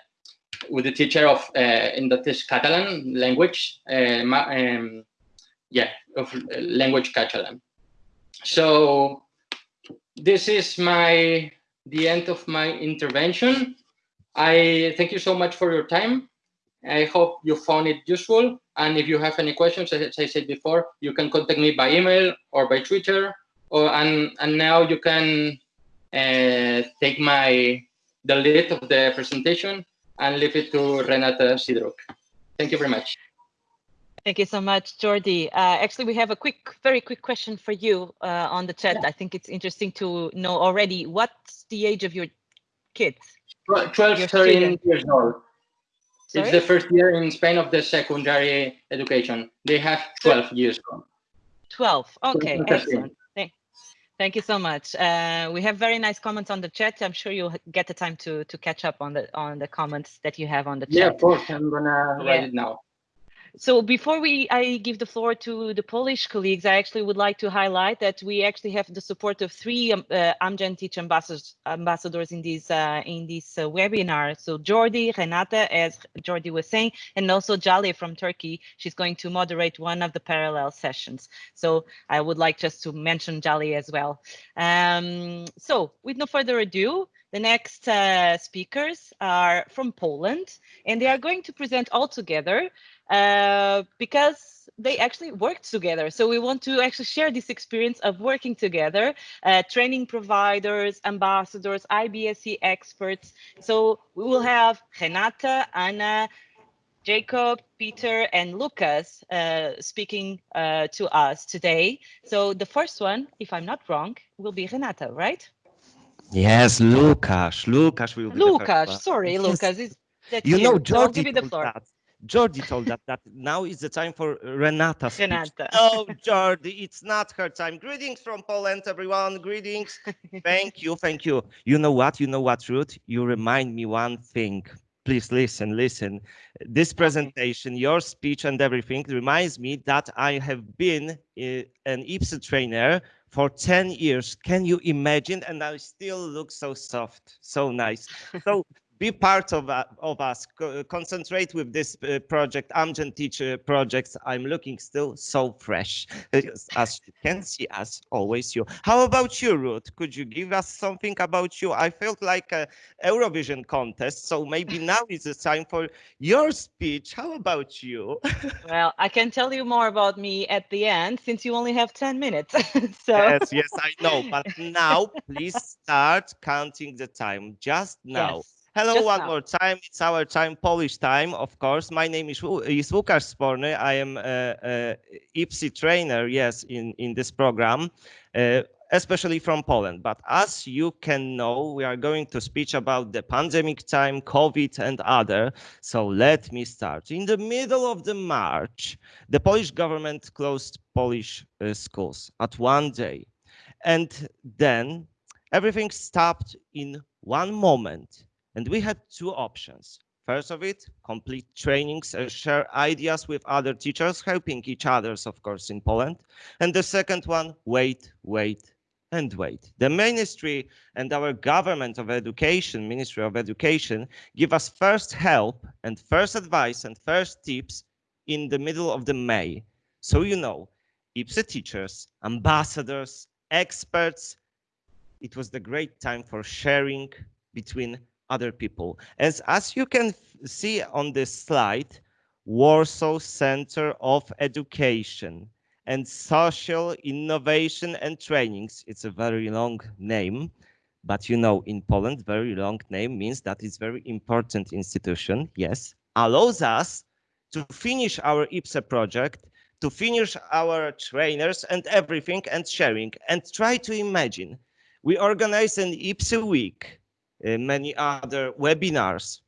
with the teacher of uh, in is Catalan language, uh, um, yeah, of language Catalan. So this is my the end of my intervention. I thank you so much for your time. I hope you found it useful. And if you have any questions, as I said before, you can contact me by email or by Twitter. Or and and now you can uh, take my the lead of the presentation and leave it to Renata Sidoruk. Thank you very much. Thank you so much, Jordi. Uh, actually, we have a quick, very quick question for you uh, on the chat. Yeah. I think it's interesting to know already. What's the age of your kids? 12, 13 years old. Sorry? It's the first year in Spain of the secondary education. They have 12 years old. 12, okay, excellent. Thank you so much. Uh, we have very nice comments on the chat. I'm sure you'll get the time to to catch up on the on the comments that you have on the chat. Yeah, of course. I'm gonna yeah. write it now. So before we I give the floor to the Polish colleagues, I actually would like to highlight that we actually have the support of three um, uh, Amgen Teach ambassadors, ambassadors in this uh, in this uh, webinar. So Jordi, Renata, as Jordi was saying, and also Jali from Turkey. She's going to moderate one of the parallel sessions. So I would like just to mention Jali as well. Um, so with no further ado, the next uh, speakers are from Poland, and they are going to present all together uh, because they actually worked together. So we want to actually share this experience of working together, uh, training providers, ambassadors, IBSE experts. So we will have Renata, Anna, Jacob, Peter, and Lucas uh, speaking uh, to us today. So the first one, if I'm not wrong, will be Renata, right? Yes, Lucas. Lucas will be Lucas, sorry, <laughs> Lucas. Is you, know, Jordi give the floor. That. Jordi told that that now is the time for Renata. Speech. Renata. <laughs> Oh, Jordi, it's not her time. Greetings from Poland, everyone. Greetings. thank you, thank you. You know what? You know what, Ruth? You remind me one thing. Please listen, listen. This presentation, okay. your speech and everything reminds me that I have been uh, an IBSE trainer for 10 years. Can you imagine? And I still look so soft, so nice. So be part of, uh, of us, Co concentrate with this uh, project, Amgen Teacher projects. I'm looking still so fresh, <laughs> as you can see, as always you. How about you, Ruth? Could you give us something about you? I felt like a Eurovision contest, so maybe <laughs> now is the time for your speech. How about you? <laughs> well, I can tell you more about me at the end, since you only have 10 minutes. so. Yes, yes, I know, but now please start counting the time, just now. Yes. Hello Just one now. more time. It's our time, Polish time, of course. My name is, is Łukasz Sporny. I am a, a IBSE trainer, yes, in, in this program, uh, especially from Poland. But as you can know, we are going to speak about the pandemic time, COVID and other. So let me start. In the middle of the March, the Polish government closed Polish uh, schools at one day. And then everything stopped in one moment and we had two options. First of it, complete trainings and share ideas with other teachers, helping each others, of course, in Poland. And the second one, wait, wait, and wait. The ministry and our government of education, Ministry of Education, give us first help and first advice and first tips in the middle of the May. So you know, IBSE teachers, ambassadors, experts, it was the great time for sharing between other people. As, as you can see on this slide, Warsaw Center of Education and Social Innovation and Trainings. It's a very long name, but you know, in Poland, very long name means that it's very important institution, yes, allows us to finish our IBSE project, to finish our trainers and everything and sharing and try to imagine. We organize an IBSE week many other webinars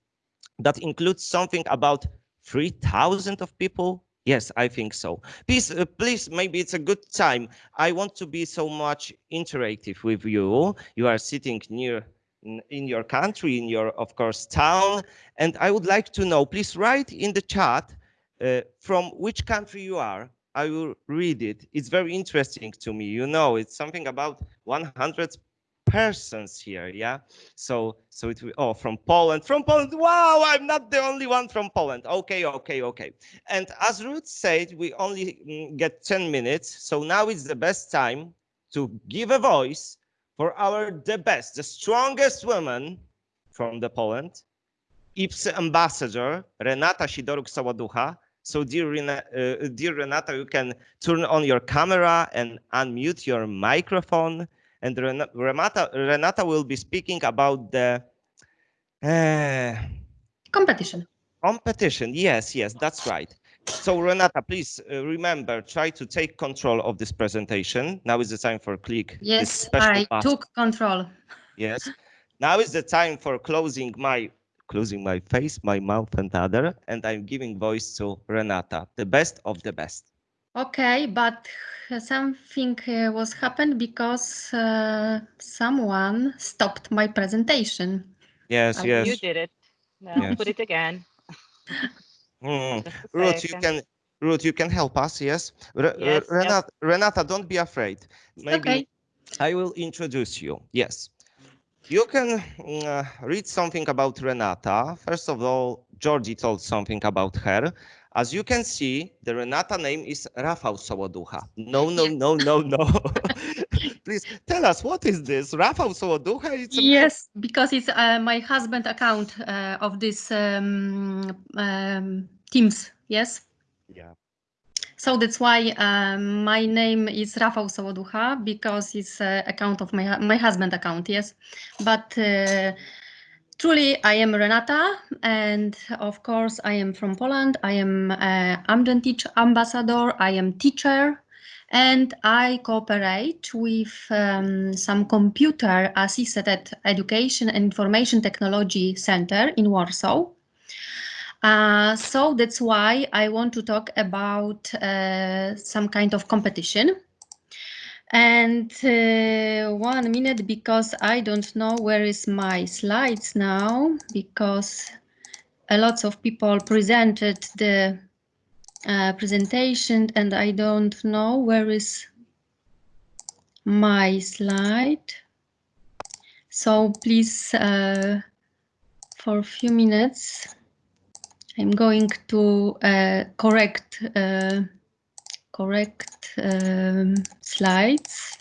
that includes something about 3,000 of people. Yes, I think so. Please, uh, please, maybe it's a good time. I want to be so much interactive with you. You are sitting near in, in your country, in your, of course, town. And I would like to know, please write in the chat uh, from which country you are. I will read it. It's very interesting to me. You know, it's something about 100 persons here yeah? So so it will oh from poland from poland wow i'm not the only one from poland. Okay okay okay. And as ruth said we only mm, get 10 minutes so now is the best time to give a voice for our the best the strongest woman from the poland IBSE ambassador renata sidoruk-sołoducha. So dear, Rena, uh, dear renata you can turn on your camera and unmute your microphone and Renata, Renata will be speaking about the uh, competition. Competition, yes, yes, that's right. So Renata, please uh, remember, try to take control of this presentation. Now is the time for click. Yes, I took control. Yes. Now is the time for closing my closing my face, my mouth and other, and I'm giving voice to Renata, the best of the best. Okay, but something uh, was happened because uh, someone stopped my presentation. Yes, oh, yes. You did it. No, yes. put it again. Mm. Ruth, you can Ruth, you can help us, yes? Re yes Renata, yep. Renata, don't be afraid. Maybe okay. I will introduce you. Yes. You can uh, read something about Renata. First of all, Jordi told something about her. As you can see, the Renata name is Rafał Sołoducha. No, no, no, no, no. <laughs> Please tell us what is this? Rafał Sołoducha? It's yes, because it's uh, my husband account uh, of this um, um, Teams. Yes. Yeah. So that's why um, my name is Rafał Sołoducha because it's uh, account of my my husband account. Yes, but uh, Truly, I am Renata, and of course, I am from Poland. I am uh, Amgen Teach Ambassador. I am teacher, and I cooperate with um, some computer-assisted education and information technology center in Warsaw. Uh, so that's why I want to talk about uh, some kind of competition. And uh, one minute because I don't know where is my slides now because a lot of people presented the uh, presentation and I don't know where is my slide. So please uh, for a few minutes. I'm going to uh, correct uh, correct um, slides.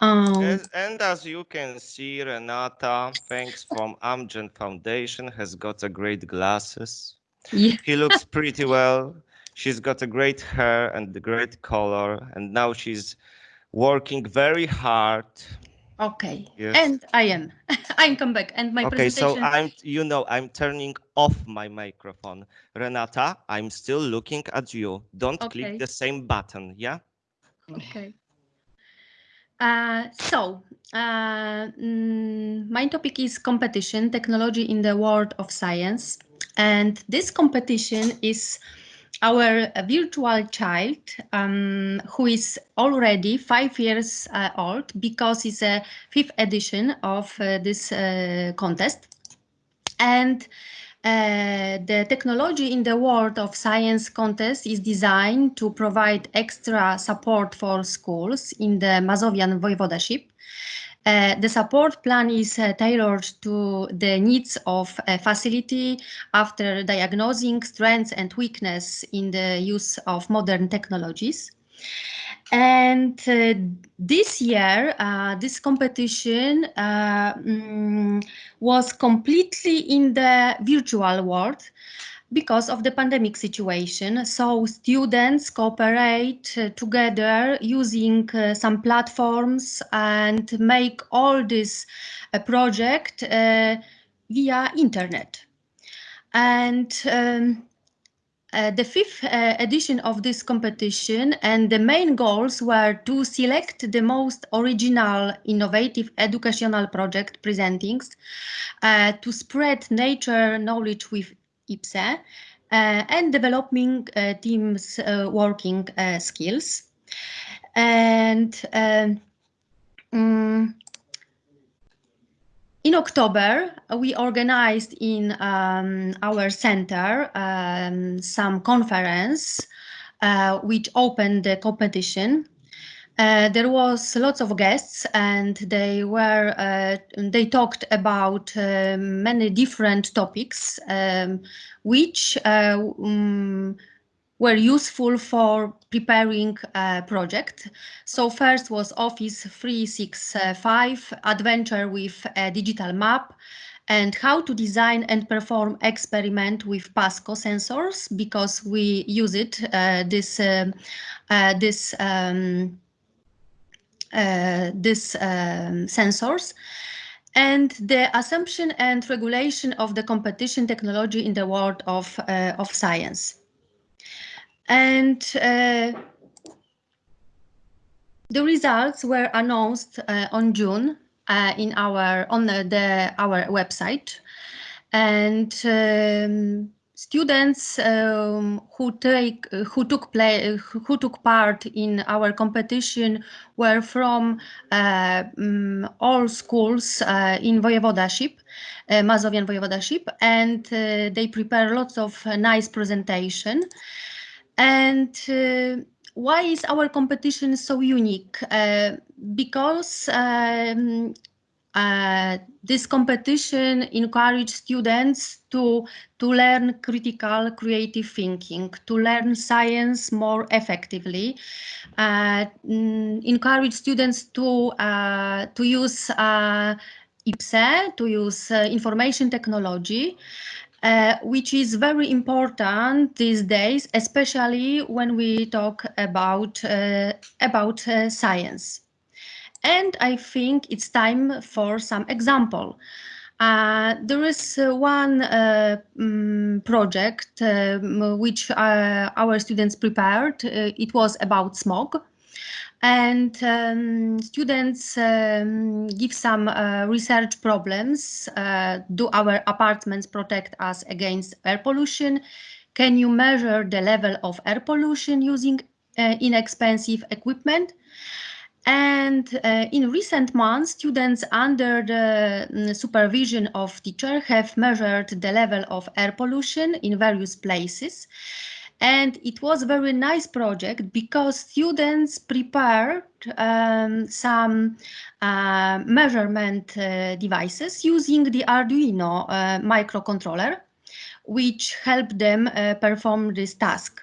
Um, and, and, as you can see, Renata, thanks from Amgen Foundation, has got a great glasses. Yeah. He looks pretty well. She's got a great hair and a great color, and now she's working very hard. Okay, yes. and I am. <laughs> I'm come back, and my okay. So I'm, you know, I'm turning off my microphone. Renata, I'm still looking at you. Don't okay. click the same button, yeah? Okay. Uh, so, uh, mm, my topic is competition, technology in the world of science. And this competition is our virtual child, um, who is already five years uh, old because it's a fifth edition of uh, this uh, contest. And uh, the technology in the world of science contest is designed to provide extra support for schools in the Mazovian voivodeship. Uh, the support plan is uh, tailored to the needs of a facility after diagnosing strengths and weakness in the use of modern technologies. And uh, this year, uh, this competition uh, mm, was completely in the virtual world because of the pandemic situation. So students cooperate uh, together using uh, some platforms and make all this uh, project via internet. And um, uh, the fifth uh, edition of this competition and the main goals were to select the most original, innovative educational project presentings, uh, to spread nature knowledge with IBSE, uh, and developing uh, teams working skills. And um, in October, we organized in um, our center um, some conference uh, which opened the competition. Uh, there was lots of guests and they were uh, they talked about uh, many different topics um, which um, were useful for preparing a project. So first was Office 365, adventure with a digital map, and how to design and perform experiment with PASCO sensors because we use it uh, this uh, uh, this um, uh, this um, sensors and the assumption and regulation of the competition technology in the world of uh, of science. And uh, the results were announced uh, on June uh, in our on the, the our website, and um, students um, who take who took play who took part in our competition were from uh, um, all schools uh, in voivodeship, uh, Mazovian voivodeship, and uh, they prepare lots of nice presentation. And uh, why is our competition so unique? Uh, because um, uh, this competition encouraged students to to learn critical creative thinking to learn science more effectively uh, mm, encourage students to uh, to use uh, IBSE to use uh, information technology uh, which is very important these days, especially when we talk about, uh, about uh, science. And I think it's time for some example. Uh, there is uh, one um, project um, which our students prepared. it was about smog and um, students um, give some uh, research problems. Uh, do our apartments protect us against air pollution? Can you measure the level of air pollution using uh, inexpensive equipment? And uh, in recent months, students under the mm, supervision of teacher have measured the level of air pollution in various places And it was a very nice project because students prepared um, some uh, measurement uh, devices using the Arduino uh, microcontroller, which helped them uh, perform this task.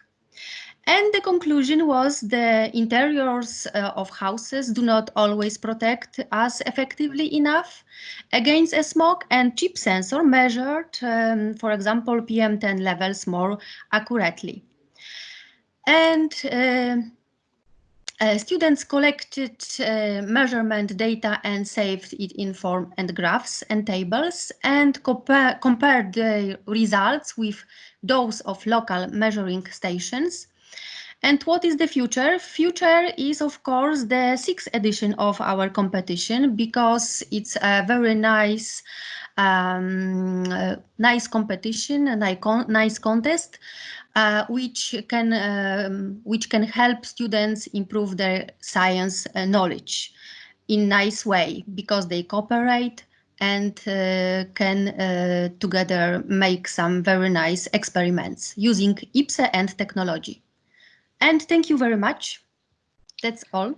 And the conclusion was the interiors uh, of houses do not always protect us effectively enough against a smoke and chip sensor measured, um, for example, PM10 levels more accurately. And uh, uh, students collected uh, measurement data and saved it in form and graphs and tables and compare, compared the results with those of local measuring stations and what is the future? Future is, of course, the sixth edition of our competition because it's a very nice, um, uh, nice competition and nice contest, uh, which can um, which can help students improve their science uh, knowledge in nice way because they cooperate and uh, can uh, together make some very nice experiments using IBSE and technology. And thank you very much. That's all.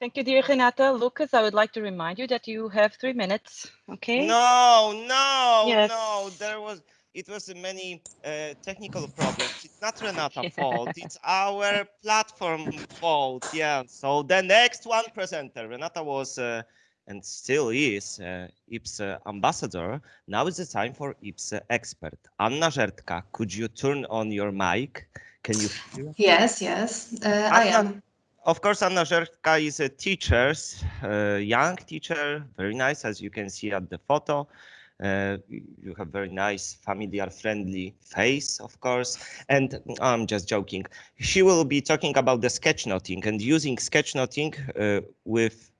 Thank you, dear Renata. Lucas, I would like to remind you that you have three minutes. Okay. No, no, yes. no. There was it was many uh, technical problems. It's not Renata's <laughs> fault. It's our platform fault. Yeah. So the next one presenter, Renata was uh, and still is uh, IBSE ambassador. Now is the time for IBSE expert. Anna Żertka, could you turn on your mic? Can you hear? Yes, yes, uh, Anna, I am. Of course, Anna Żertka is a teacher, uh, young teacher, very nice, as you can see at the photo. Uh, you have very nice, familiar, friendly face, of course. And I'm just joking. She will be talking about the sketchnoting and using sketchnoting uh, with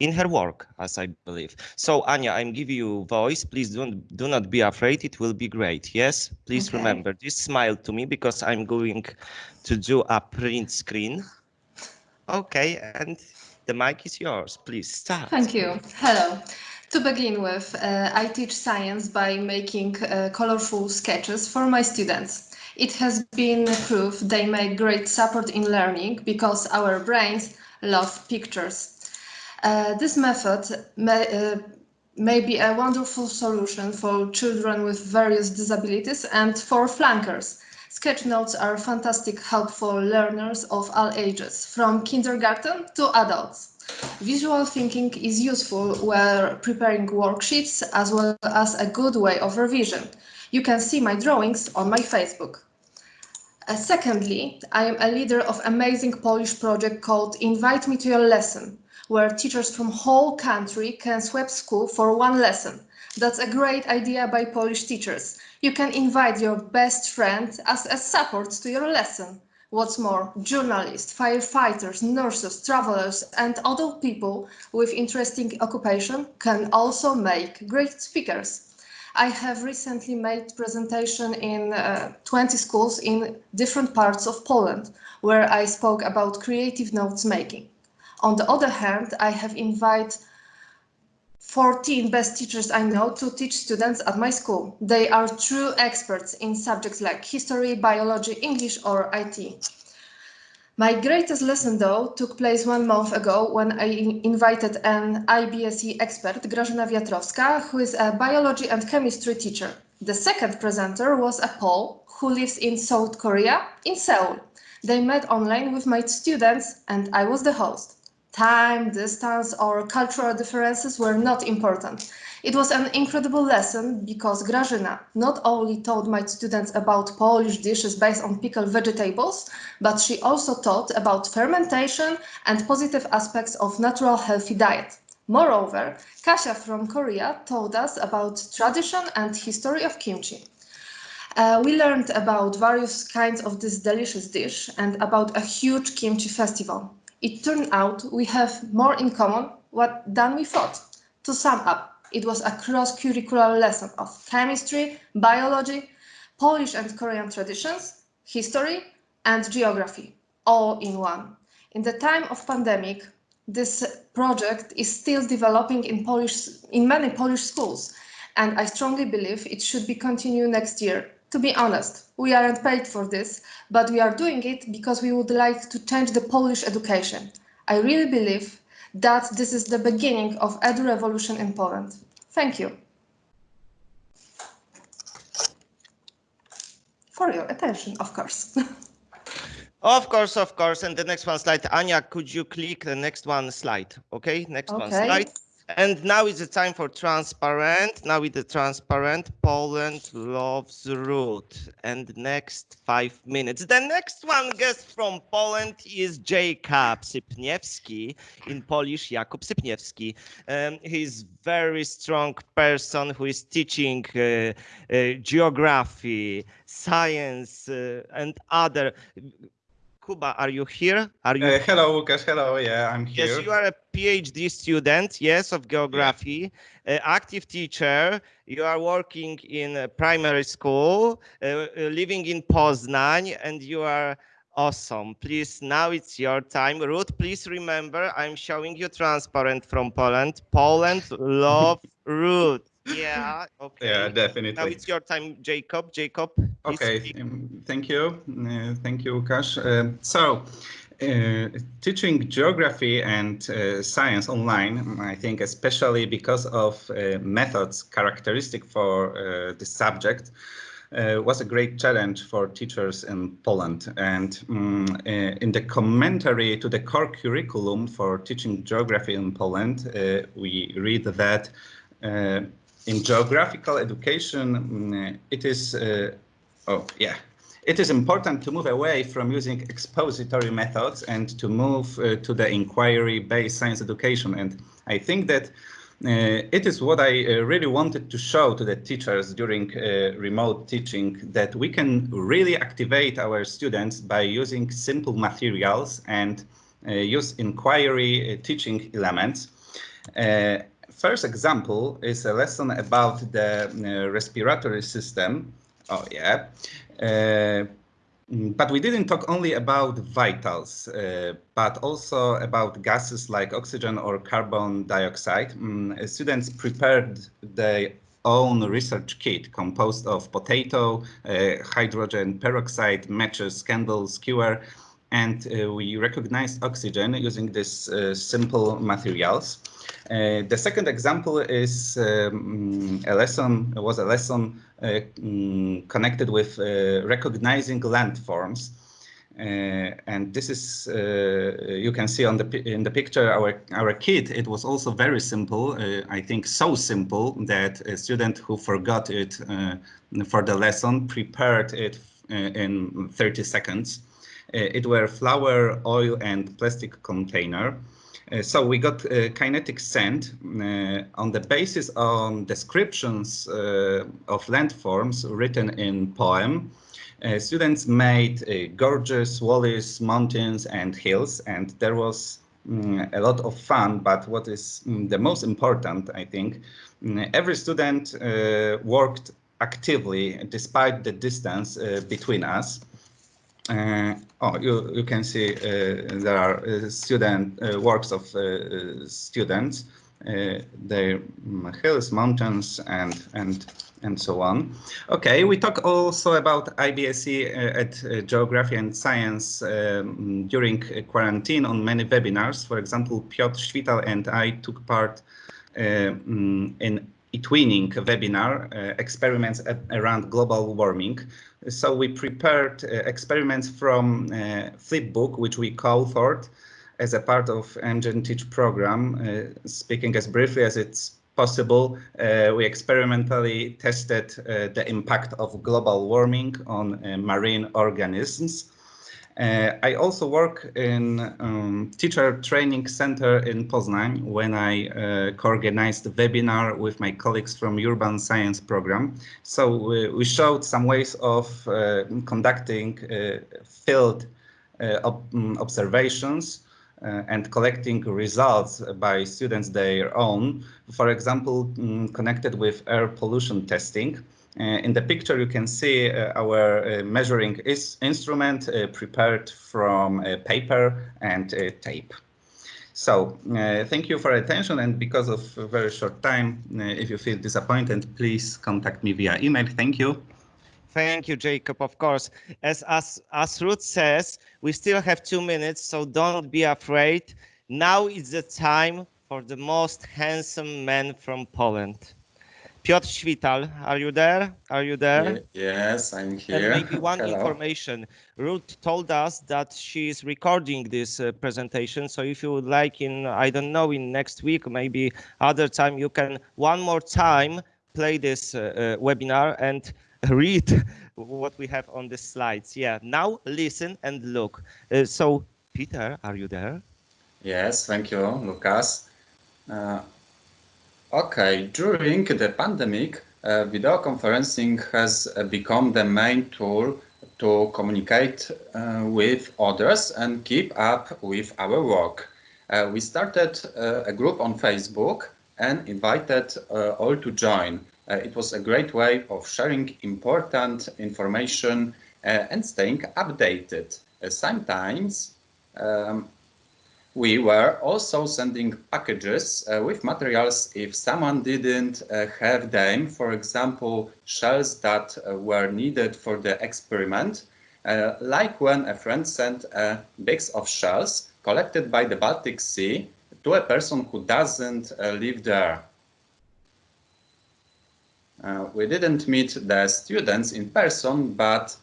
in her work, as I believe. So Anya, I'm giving you voice. Please don't do not be afraid. It will be great. Yes, please okay. remember this smile to me because I'm going to do a print screen. Okay, and the mic is yours. Please start. Thank you. Hello. To begin with, uh, I teach science by making uh, colorful sketches for my students. It has been proved they make great support in learning because our brains love pictures. Uh, this method may, uh, may be a wonderful solution for children with various disabilities and for flankers. Sketch notes are fantastic help for learners of all ages, from kindergarten to adults. Visual thinking is useful when preparing worksheets as well as a good way of revision. You can see my drawings on my Facebook. Uh, secondly, I am a leader of amazing Polish project called Invite Me to Your Lesson where teachers from whole country can swap school for one lesson. That's a great idea by Polish teachers. You can invite your best friend as a support to your lesson. What's more, journalists, firefighters, nurses, travelers and other people with interesting occupation can also make great speakers. I have recently made presentation in uh, 20 schools in different parts of Poland, where I spoke about creative notes making. On the other hand, I have invited 14 best teachers I know to teach students at my school. They are true experts in subjects like history, biology, English or IT. My greatest lesson, though, took place one month ago when I invited an IBSE expert, Grażyna Wiatrowska, who is a biology and chemistry teacher. The second presenter was a Pole who lives in South Korea, in Seoul. They met online with my students and I was the host. Time, distance, or cultural differences were not important. It was an incredible lesson because Grażyna not only taught my students about Polish dishes based on pickled vegetables, but she also taught about fermentation and positive aspects of natural healthy diet. Moreover, Kasia from Korea told us about tradition and history of kimchi. Uh, we learned about various kinds of this delicious dish and about a huge kimchi festival it turned out we have more in common what, than we thought. To sum up, it was a cross-curricular lesson of chemistry, biology, Polish and Korean traditions, history, and geography, all in one. In the time of pandemic, this project is still developing in Polish in many Polish schools, and I strongly believe it should be continued next year. To be honest, we aren't paid for this, but we are doing it because we would like to change the Polish education. I really believe that this is the beginning of edu revolution in Poland. Thank you. For your attention, of course. <laughs> Of course, of course. And the next one slide, Anya, could you click the next one slide? Okay, next okay. one slide. And now is the time for transparent. Now with the transparent, Poland loves Ruth. And next five minutes. The next one guest from Poland is Jacob Sypniewski, in Polish, Jakub Sypniewski. Um, he's very strong person who is teaching uh, uh, geography, science, uh, and other Kuba, are you here? Are you? Uh, hello, Lucas. Hello. Yeah, I'm here. Yes, you are a PhD student. Yes, of geography. Yeah. Uh, active teacher. You are working in a primary school, uh, uh, living in Poznań, and you are awesome. Please, now it's your time. Ruth, please remember, I'm showing you transparent from Poland. Poland <laughs> love Ruth. Yeah. Okay. Yeah, definitely. Now it's your time, Jacob. Jacob. Okay. Um, thank you. Uh, thank you, Łukasz. Uh, so, uh, teaching geography and uh, science online, I think, especially because of uh, methods characteristic for uh, this subject, was a great challenge for teachers in Poland. And um, in the commentary to the core curriculum for teaching geography in Poland, we read that in geographical education, mm, it is, uh, oh yeah, it is important to move away from using expository methods and to move uh, to the inquiry-based science education. And I think that uh, it is what I uh, really wanted to show to the teachers during uh, remote teaching, that we can really activate our students by using simple materials and uh, use inquiry teaching elements first example is a lesson about the uh, respiratory system. Oh, yeah. Uh, but we didn't talk only about vitals, uh, but also about gases like oxygen or carbon dioxide. Mm, students prepared their own research kit composed of potato, uh, hydrogen peroxide, matches, candles, skewer, and uh, we recognized oxygen using these uh, simple materials. Uh, the second example is um, a lesson, was a lesson uh, um, connected with uh, recognizing landforms. Uh, and this is, uh, you can see on the in the picture, our, our kit, it was also very simple. I think so simple that a student who forgot it for the lesson prepared it in 30 seconds. it were flour, oil, and plastic container. Uh, so we got uh, kinetic sand uh, on the basis on descriptions uh, of landforms written in poem. Uh, students made uh, gorges, valleys, mountains and hills and there was um, a lot of fun but what is um, the most important I think um, every student worked actively despite the distance between us uh, oh, you, you can see uh, there are uh, student uh, works of uh, students, uh, their hills, mountains, and and and so on. Okay, we talk also about IBSE at Geography and Science um, during quarantine on many webinars. For example, Piotr Śwital and I took part um, in eTwinning webinar, experiments at, around global warming. So we prepared uh, experiments from uh, Flipbook, which we co-authored as a part of Amgen Teach program. Uh, speaking as briefly as it's possible, uh, we experimentally tested uh, the impact of global warming on uh, marine organisms. Uh, I also work in um, teacher training center in Poznań when I uh, co-organized a webinar with my colleagues from urban science program. So we, we showed some ways of uh, conducting uh, field uh, ob mm, observations uh, and collecting results by students their own, for example, um, connected with air pollution testing. Uh, in the picture, you can see uh, our uh, measuring instrument prepared from paper and tape. So uh, thank you for attention and because of a very short time, uh, if you feel disappointed, please contact me via email. Thank you. Thank you, Jacob, of course. As, as, as Ruth says, we still have two minutes, so don't be afraid. Now is the time for the most handsome man from Poland. Piotr Śwital, are you there? Are you there? Yes, I'm here. And maybe one Hello. information. Ruth told us that she is recording this uh, presentation. So if you would like in, I don't know, in next week, maybe other time, you can one more time play this uh, uh, webinar and <laughs> read what we have on the slides. Yeah, now listen and look. Uh, so Peter, are you there? Yes, thank you, Lucas. Uh, okay, during the pandemic, uh, video conferencing has uh, become the main tool to communicate uh, with others and keep up with our work. Uh, we started uh, a group on Facebook and invited all to join. it was a great way of sharing important information and staying updated. sometimes um, we were also sending packages uh, with materials if someone didn't uh, have them, for example, shells that uh, were needed for the experiment, uh, like when a friend sent a bags of shells collected by the Baltic Sea to a person who doesn't uh, live there. Uh, we didn't meet the students in person, but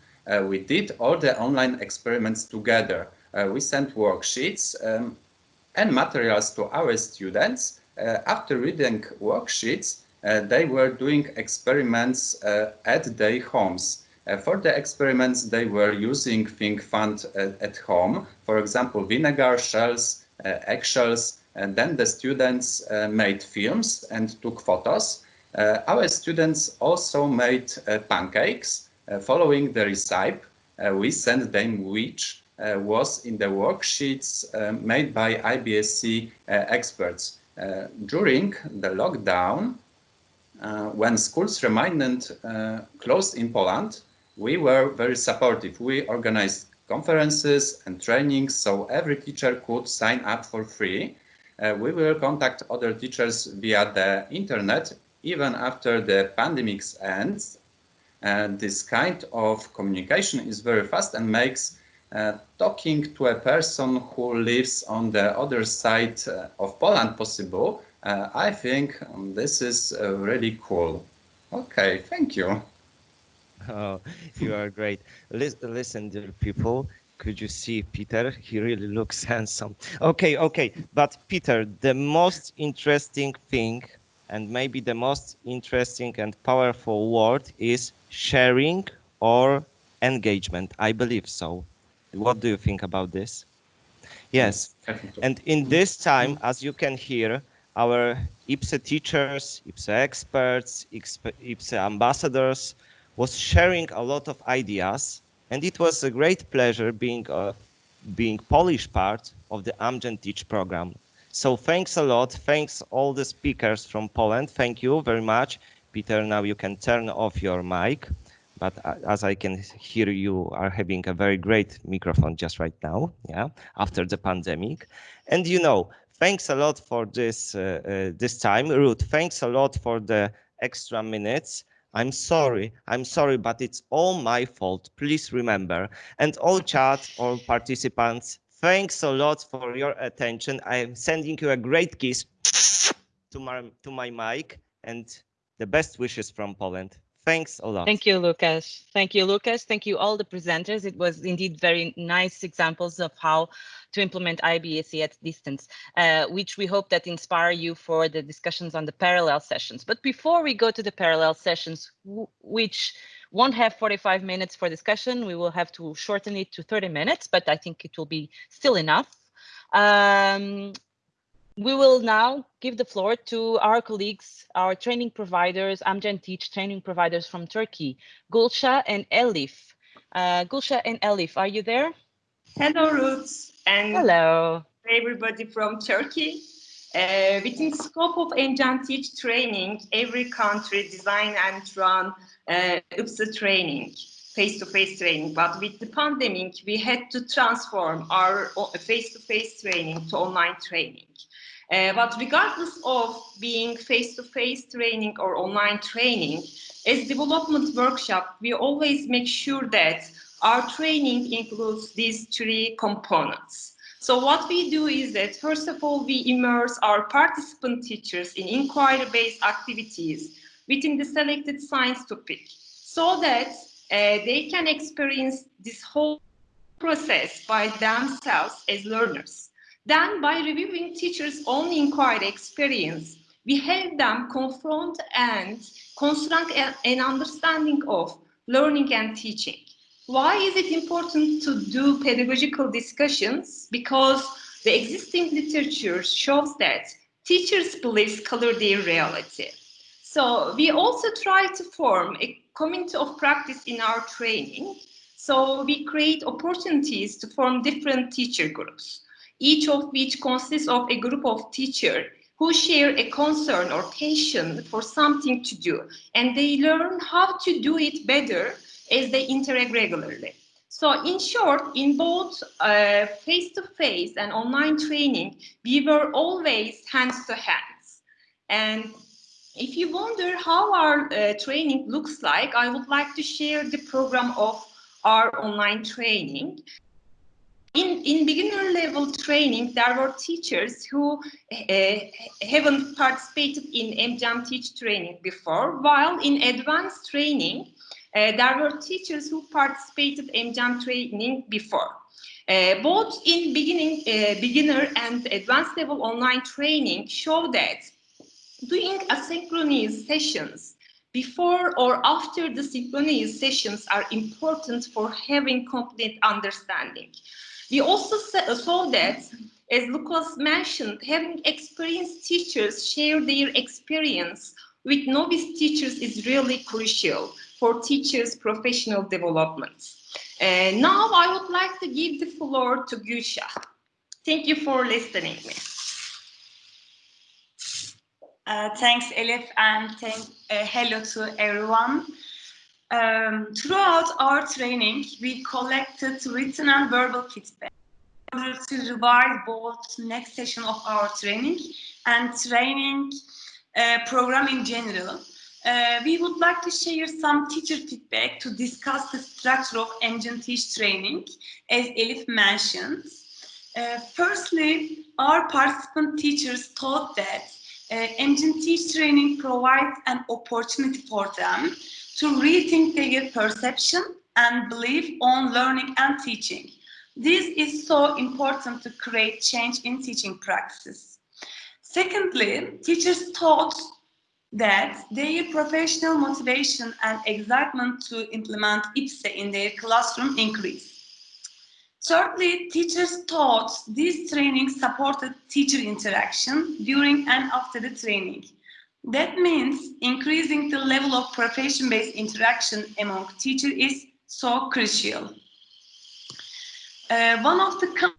we did all the online experiments together. Uh, we sent worksheets um, and materials to our students. Uh, after reading worksheets, uh, they were doing experiments uh, at their homes. Uh, for the experiments, they were using ThinkFun at home, for example, vinegar shells, eggshells, and then the students made films and took photos. our students also made pancakes. following the recipe, we sent them which uh, was in the worksheets uh, made by IBSE uh, experts. during the lockdown, when schools remained closed in Poland, we were very supportive. We organized conferences and trainings so every teacher could sign up for free. Uh, we will contact other teachers via the internet even after the pandemic ends. This kind of communication is very fast and makes uh, talking to a person who lives on the other side uh, of Poland possible, uh, I think um, this is really cool. Okay, thank you. <laughs> Oh, you are great. Listen, dear people, could you see Peter? He really looks <laughs> handsome. Okay, okay, but Peter, the most interesting thing and maybe the most interesting and powerful word is sharing or engagement. I believe so. What do you think about this? Hmm. Yes, and in hmm. this time, as you can hear, our IBSE teachers, IBSE experts, IBSE ambassadors was sharing a lot of ideas, and it was a great pleasure being a, being Polish part of the Amgen Teach program. So thanks a lot. Thanks all the speakers from Poland. Thank you very much. Peter, now you can turn off your mic but uh, as I can hear you are having a very great microphone just right now, yeah, after the pandemic. And you know, thanks a lot for this uh, uh, this time. Ruth, thanks a lot for the extra minutes. I'm sorry, I'm sorry, but it's all my fault. Please remember. And all chat, all participants, thanks a lot for your attention. I'm sending you a great kiss to my, to my mic and the best wishes from Poland. Thanks a lot. Thank you, Lucas. Thank you, Lucas. Thank you, all the presenters. It was indeed very nice examples of how to implement IBSE at distance, uh, which we hope that inspire you for the discussions on the parallel sessions. But before we go to the parallel sessions, which won't have 45 minutes for discussion, we will have to shorten it to 30 minutes, but I think it will be still enough. Um, we will now give the floor to our colleagues, our training providers, Amgen Teach training providers from Turkey, Gülşah and Elif. Uh, Gülşah and Elif, are you there? Hello, Ruth. And hello, everybody from Turkey. Uh, within scope of Amgen Teach training, every country design and run uh, IBSE training, face-to-face -face training. But with the pandemic, we had to transform our face-to-face -face training to online training. Uh, but regardless of being face-to-face -face training or online training, as development workshop, we always make sure that our training includes these three components. So what we do is that, first of all, we immerse our participant teachers in inquiry-based activities within the selected science topic so that uh, they can experience this whole process by themselves as learners. Then by reviewing teachers' own inquiry experience, we help them confront and construct an understanding of learning and teaching. Why is it important to do pedagogical discussions? Because the existing literature shows that teachers' beliefs color their reality. So we also try to form a community of practice in our training. So we create opportunities to form different teacher groups, each of which consists of a group of teachers who share a concern or passion for something to do, and they learn how to do it better as they interact regularly. So in short, in both uh, face-to-face -face and online training, we were always hands to hands. And if you wonder how our uh, training looks like, I would like to share the program of our online training. In, in beginner level training, there were teachers who uh, haven't participated in Amgen Teach training before, while in advanced training, uh, there were teachers who participated in jam training before. Uh, both in beginning, beginner and advanced level online training show that doing asynchronous sessions before or after the synchronous sessions are important for having complete understanding. We also saw that, as Lucas mentioned, having experienced teachers share their experience with novice teachers is really crucial for teachers' professional development. Now I would like to give the floor to Gülşah. Thank you for listening me. Uh, thanks, Elif, and thank, uh, hello to everyone. Um, throughout our training, we collected written and verbal feedback in order to revise both next session of our training and training uh, program in general. Uh, we would like to share some teacher feedback to discuss the structure of Amgen Teach training, as Elif mentioned. Uh, firstly, our participant teachers thought that uh, Teach training provides an opportunity for them to rethink their perception and belief on learning and teaching. This is so important to create change in teaching practices. Secondly, teachers thought that their professional motivation and excitement to implement IBSE in their classroom increased. Thirdly, teachers thought this training supported teacher interaction during and after the training. That means increasing the level of profession-based interaction among teachers is so crucial. Uh, one of the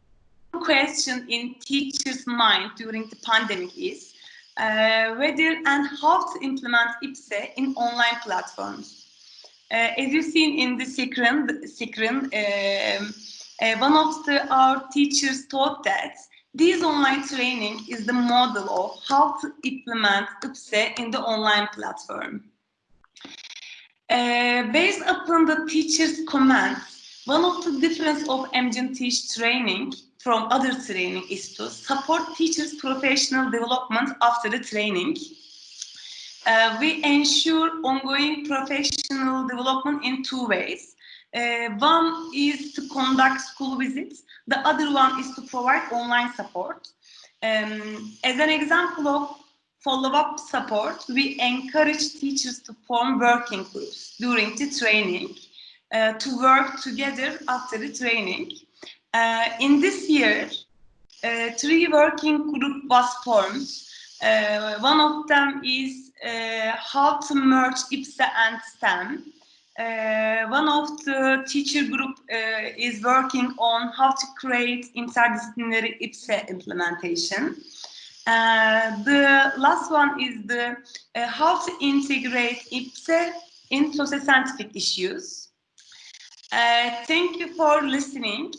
questions in teachers' mind during the pandemic is uh, whether and how to implement IBSE in online platforms. Uh, as you've seen in the screen, uh, one of the, our teachers thought that this online training is the model of how to implement IBSE in the online platform. Uh, based upon the teacher's comments, one of the difference of Amgen Teach training from other training is to support teachers' professional development after the training. Uh, we ensure ongoing professional development in two ways. Uh, one is to conduct school visits. The other one is to provide online support. Um, as an example of follow-up support, we encourage teachers to form working groups during the training uh, to work together after the training. Uh, in this year, uh, three working group was formed. Uh, one of them is how to merge IBSE and STEM. Uh, one of the teacher group uh, is working on how to create interdisciplinary IBSE implementation. Uh, the last one is the how to integrate IBSE in socio-scientific issues. thank you for listening.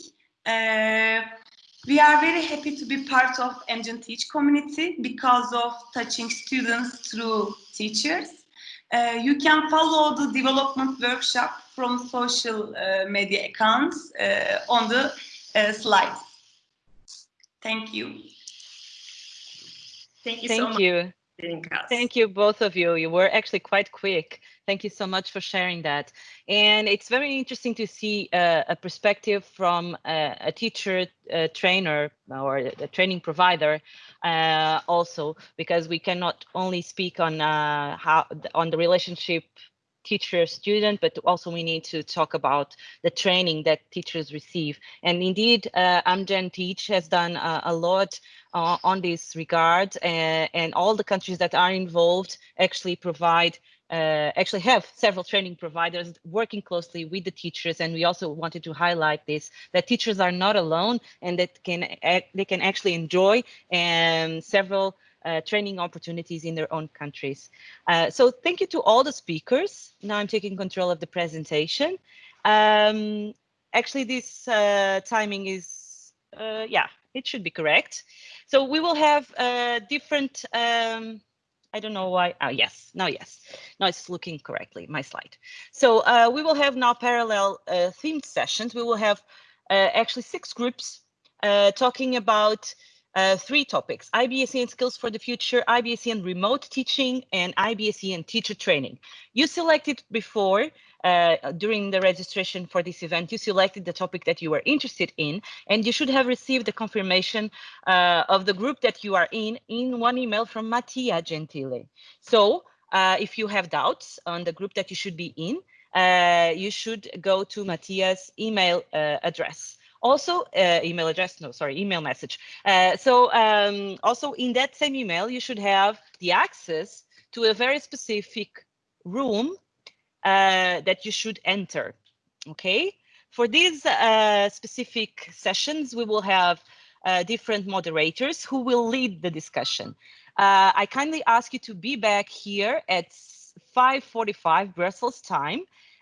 Uh, We are very happy to be part of Amgen Teach community because of touching students through teachers. Uh, you can follow the development workshop from social uh, media accounts uh, on the uh, slides. Thank you. Thank you Thank so much. You. Thank you, both of you. You were actually quite quick. Thank you so much for sharing that. And it's very interesting to see uh, a perspective from uh, a teacher, a trainer, or a training provider uh, also, because we cannot only speak on uh, how on the relationship teacher student, but also we need to talk about the training that teachers receive. And indeed, uh, Amgen Teach has done uh, a lot uh, on this regard and, and all the countries that are involved actually provide uh, actually have several training providers working closely with the teachers and we also wanted to highlight this that teachers are not alone and that can they can actually enjoy um, several uh, training opportunities in their own countries. Uh, so thank you to all the speakers. Now I'm taking control of the presentation. Um, actually, this uh, timing is, uh, yeah, it should be correct. So we will have uh, different, um, I don't know why, oh yes, now yes, now it's looking correctly, my slide. So uh, we will have now parallel themed sessions. We will have actually six groups talking about uh, three topics, IBSE and skills for the future, IBSE and remote teaching, and IBSE and teacher training. You selected before, uh, during the registration for this event, you selected the topic that you were interested in, and you should have received the confirmation uh, of the group that you are in in one email from Mattia Gentile. So uh, if you have doubts on the group that you should be in, uh, you should go to Mattia's email uh, address also uh, email address no sorry email message uh, so um, also in that same email you should have the access to a very specific room uh, that you should enter okay? For these uh, specific sessions we will have uh, different moderators who will lead the discussion. Uh, i kindly ask you to be back here at 5:45 brussels time.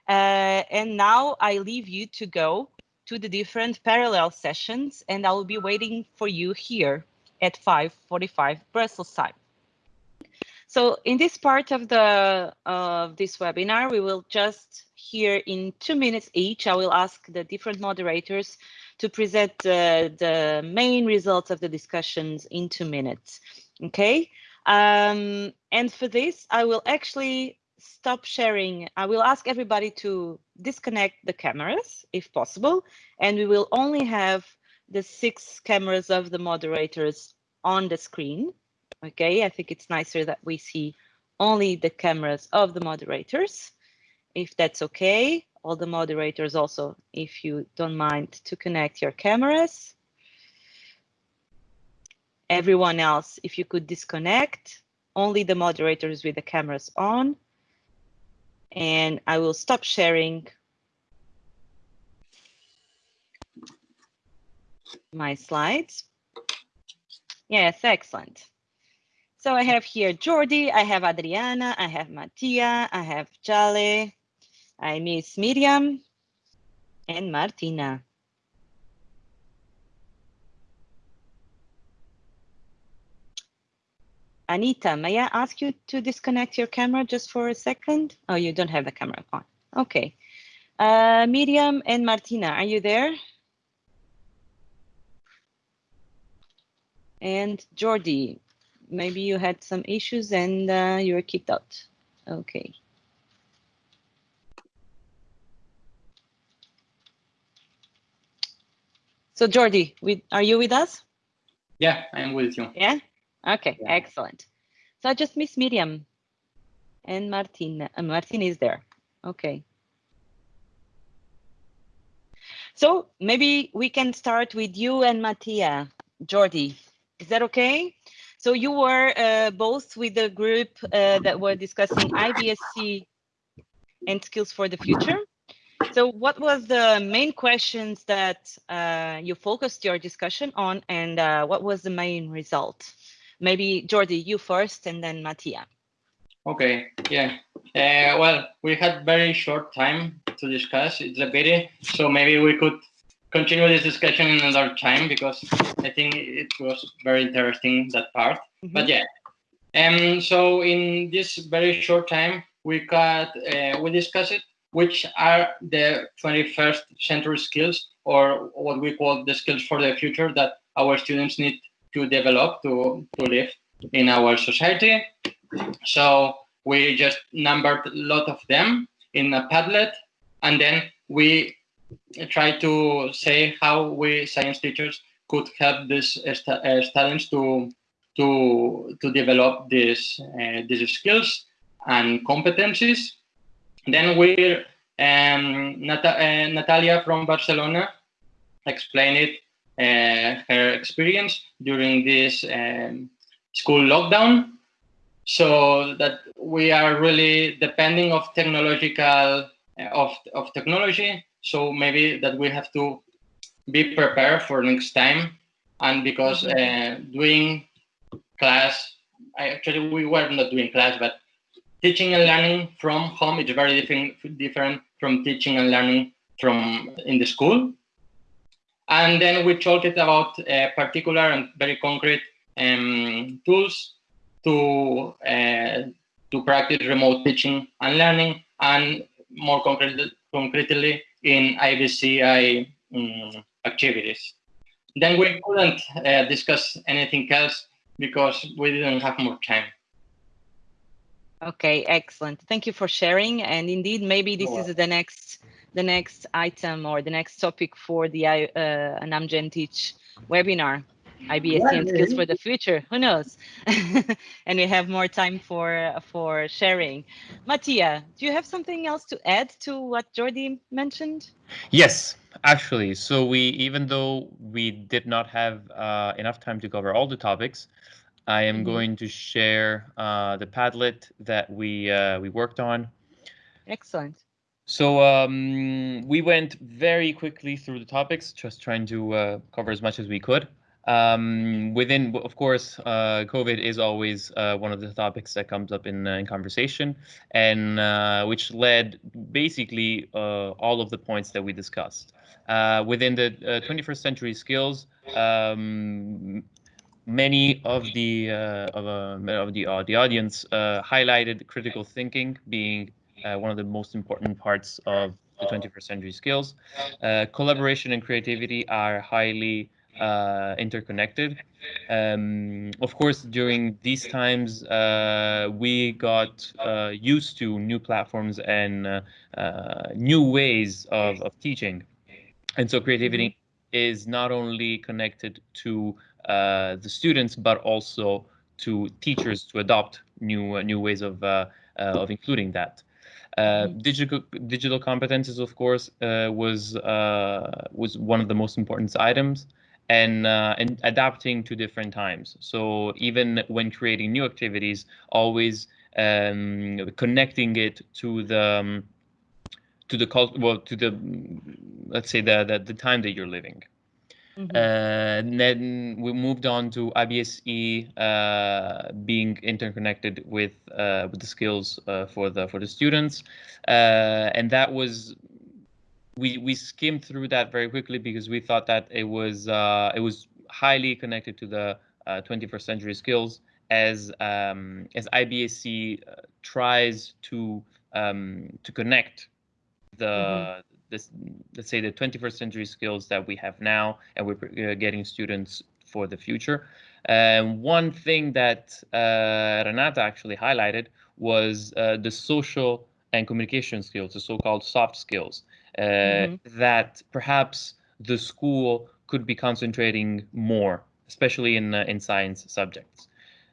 And now i leave you to go to the different parallel sessions and I will be waiting for you here at 5.45 Brussels time. So in this part of the of this webinar, we will just hear in two minutes each. I will ask the different moderators to present uh, the main results of the discussions in two minutes. Okay. Um, and for this, I will actually stop sharing. I will ask everybody to disconnect the cameras if possible, and we will only have the six cameras of the moderators on the screen. Okay, I think it's nicer that we see only the cameras of the moderators, if that's okay. All the moderators also, if you don't mind to connect your cameras. Everyone else, if you could disconnect, only the moderators with the cameras on and I will stop sharing my slides. Yes, excellent. So I have here Jordi, I have Adriana, I have Mattia, I have Jale, I miss Miriam and Martina. Anita, may I ask you to disconnect your camera just for a second? Oh, you don't have the camera on. Okay. Uh, Miriam and Martina, are you there? And Jordi, maybe you had some issues and uh, you were kicked out. Okay. So Jordi, we, are you with us? Yeah, I'm with you. Yeah? Okay, yeah. excellent. So I just miss Miriam and Martin. Uh, Martin is there. Okay. So maybe we can start with you and Mattia, Jordi. Is that okay? So you were uh, both with the group uh, that were discussing IBSE and skills for the future. So what was the main questions that uh, you focused your discussion on and uh, what was the main result? Maybe Jordi, you first and then Mattia. Okay, yeah. Uh, well, we had very short time to discuss. It's a pity, so maybe we could continue this discussion in another time because I think it was very interesting that part. Mm -hmm. But yeah, um, so in this very short time, we got uh, we discussed it, which are the 21st century skills or what we call the skills for the future that our students need to develop to, to live in our society. So we just numbered a lot of them in a Padlet, and then we try to say how we science teachers could help these uh, students to to to develop these uh, these skills and competencies. Then we um, Nat uh, Natalia from Barcelona explained it uh, her experience during this um, school lockdown. So that we are really depending of technological uh, of of technology. So maybe that we have to be prepared for next time. And because uh, doing class. I actually we were not doing class, but teaching and learning from home is very different different from teaching and learning from in the school. And then we talked about uh, particular and very concrete um, tools to uh, to practice remote teaching and learning, and more concretely, concretely in IBCI um, activities. Then we couldn't uh, discuss anything else because we didn't have more time. Okay, excellent. Thank you for sharing. And indeed, maybe this is the next the next item or the next topic for the uh, an Amgen Teach webinar, IBSE and skills for the future. Who knows? <laughs> and we have more time for for sharing. Mattia, do you have something else to add to what Jordi mentioned? Yes, actually. So we, even though we did not have uh, enough time to cover all the topics, I am mm -hmm. going to share uh, the Padlet that we uh, we worked on. Excellent. So um, we went very quickly through the topics, just trying to uh, cover as much as we could. Um, within, of course, uh, COVID is always uh, one of the topics that comes up in, uh, in conversation, and uh, which led basically all of the points that we discussed. within the 21st century skills, um, many of the uh, of, uh, of the uh, the audience uh, highlighted critical thinking being uh, one of the most important parts of the 21st century skills. Uh, collaboration and creativity are highly interconnected. Um, of course, during these times, we got used to new platforms and new ways of, of teaching. And so creativity is not only connected to uh, the students, but also to teachers to adopt new uh, new ways of uh, of including that. Uh, digital digital competences, of course, uh, was uh, was one of the most important items, and and adapting to different times. So even when creating new activities, always um, connecting it to the um, to the cult well to the let's say the, the the time that you're living. Mm-hmm. Uh, then we moved on to IBSE uh, being interconnected with uh, with the skills uh, for the for the students, uh, and that was we we skimmed through that very quickly because we thought that it was uh, it was highly connected to the 21st century skills as um, as IBSE tries to um, to connect the mm-hmm. this let's say the 21st century skills that we have now and we're uh, getting students for the future. And one thing that uh, renata actually highlighted was uh, the social and communication skills the so-called soft skills uh, mm-hmm. that perhaps the school could be concentrating more especially in uh, in science subjects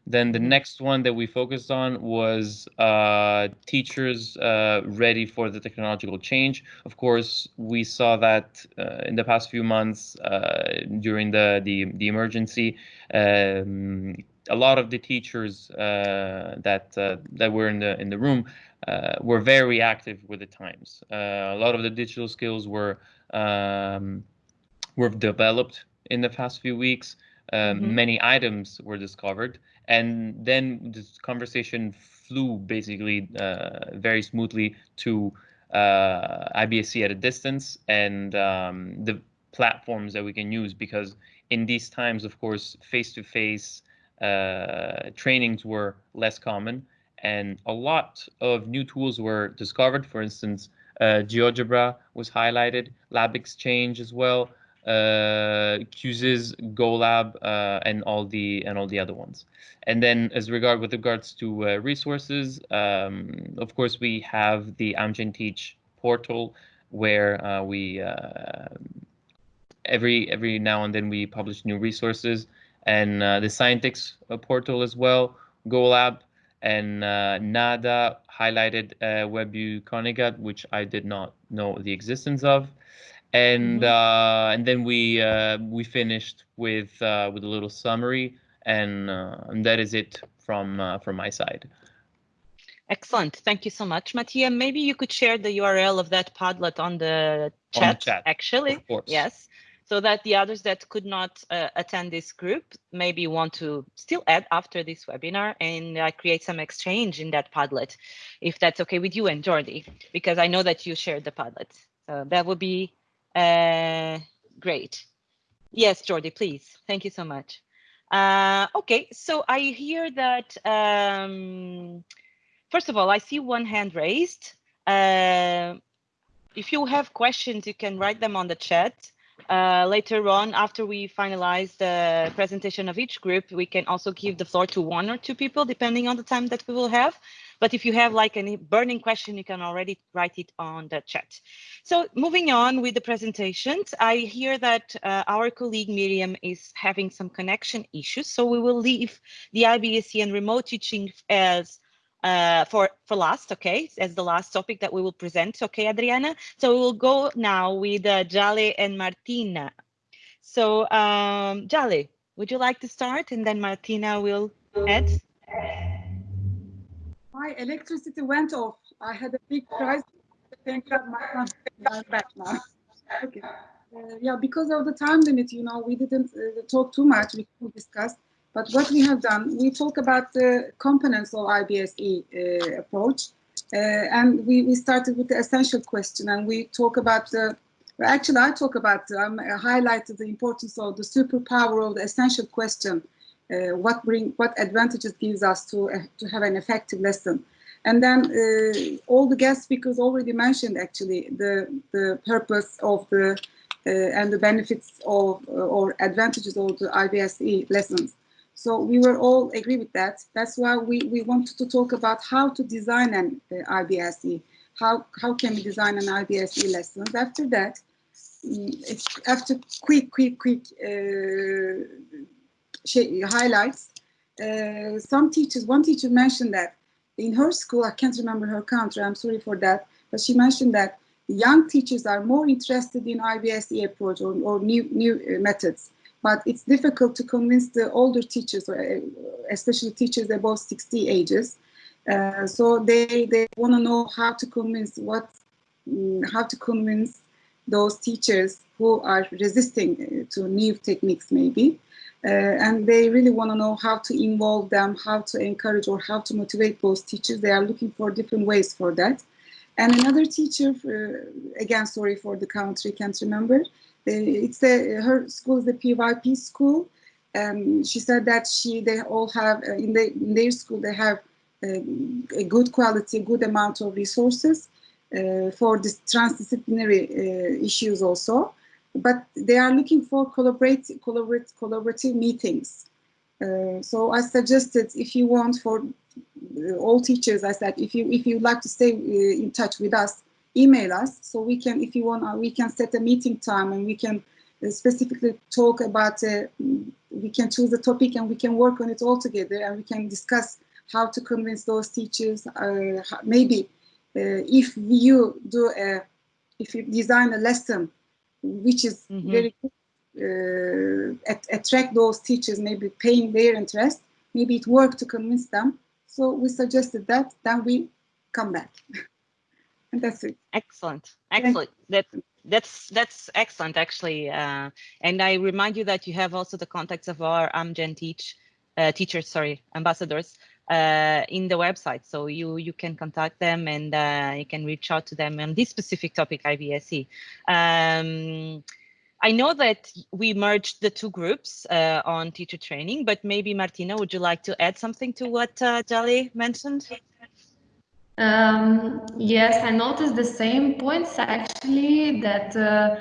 then the mm-hmm. next one that we focused on was uh, teachers uh, ready for the technological change. Of course, we saw that uh, in the past few months uh, during the the, the emergency. Um, a lot of the teachers uh, that uh, that were in the in the room were very active with the times. a lot of the digital skills were um, were developed in the past few weeks. Um, mm-hmm. Many items were discovered, and then this conversation flew basically uh, very smoothly to uh, IBSE at a distance, and um, the platforms that we can use because in these times, of course, face-to-face uh, trainings were less common and a lot of new tools were discovered. For instance, uh, GeoGebra was highlighted, LabXchange as well, uh, Quizizz, GoLab, uh, and all the and all the other ones. And then, as regard with regards to uh, resources, um, of course, we have the Amgen Teach portal where uh, we uh, every every now and then we publish new resources, and uh, the Scientix portal as well, GoLab, and uh, NADA highlighted uh, WebU which I did not know the existence of. And mm-hmm. uh, and then we uh, we finished with uh, with a little summary, and, uh, and that is it from uh, from my side. Excellent. Thank you so much, Mattia. Maybe you could share the URL of that Padlet on the chat, on the chat actually. Yes so that the others that could not uh, attend this group maybe want to still add after this webinar and uh, create some exchange in that Padlet, if that's okay with you and Jordi, because I know that you shared the Padlet. So that would be uh, great. Yes, Jordi, please. Thank you so much. Uh, okay, so I hear that, um, first of all, I see one hand raised. Uh, if you have questions, you can write them on the chat. Uh, later on, after we finalize the presentation of each group, we can also give the floor to one or two people, depending on the time that we will have. But if you have like any burning question, you can already write it on the chat. So moving on with the presentations, I hear that uh, our colleague Miriam is having some connection issues. So we will leave the IBSE and remote teaching as uh, for for last, okay, as the last topic that we will present, okay, Adriana. So we will go now with uh, Jale and Martina. So um, Jale, would you like to start, and then Martina will add. My electricity went off. I had a big crisis. Thank God my I'm back now. Okay. Uh, yeah, because of the time limit, you know, we didn't uh, talk too much. We discussed. But what we have done, we talk about the components of IBSE uh, approach. Uh, and we, we started with the essential question and we talk about the, actually I talk about, um, I highlighted the importance of the superpower of the essential question. Uh, what bring, what advantages gives us to, uh, to have an effective lesson. And then uh, all the guest speakers already mentioned actually the, the purpose of the uh, and the benefits of or advantages of the IBSE lessons. So we were all agree with that. That's why we, we wanted to talk about how to design an uh, IBSE. How, how can we design an IBSE lessons? After that, mm, after quick, quick, quick uh, highlights, uh, some teachers, one teacher mentioned that in her school, I can't remember her country, I'm sorry for that, but she mentioned that young teachers are more interested in IBSE approach or, or new, new uh, methods but it's difficult to convince the older teachers, uh, especially teachers above 60 ages. Uh, so they, they want to know how to convince what, mm, how to convince those teachers who are resisting uh, to new techniques maybe. Uh, and they really want to know how to involve them, how to encourage or how to motivate those teachers. They are looking for different ways for that. And another teacher, uh, again, sorry for the country, can't remember, it's a, her school is the PYP school. Um, she said that she they all have uh, in, the, in their school they have uh, a good quality, good amount of resources uh, for this transdisciplinary uh, issues also. But they are looking for collaborate, collaborate, collaborative meetings. Uh, so I suggested if you want for uh, all teachers, I said if you if you'd like to stay in touch with us, email us so we can, if you want, uh, we can set a meeting time and we can uh, specifically talk about, uh, we can choose a topic and we can work on it all together and we can discuss how to convince those teachers. Uh, maybe uh, if you do a, if you design a lesson which is mm -hmm. very uh, at, attract those teachers, maybe paying their interest, maybe it worked to convince them. So we suggested that, then we come back. <laughs> That's. Excellent. Excellent. That that's that's excellent actually. Uh, and I remind you that you have also the contacts of our Amgen teach uh, teachers, sorry, ambassadors uh, in the website. So you you can contact them and uh, you can reach out to them on this specific topic, IBSE. Um, I know that we merged the two groups uh, on teacher training, but maybe Martina, would you like to add something to what uh, Jali mentioned? Um, yes, I noticed the same points actually that uh,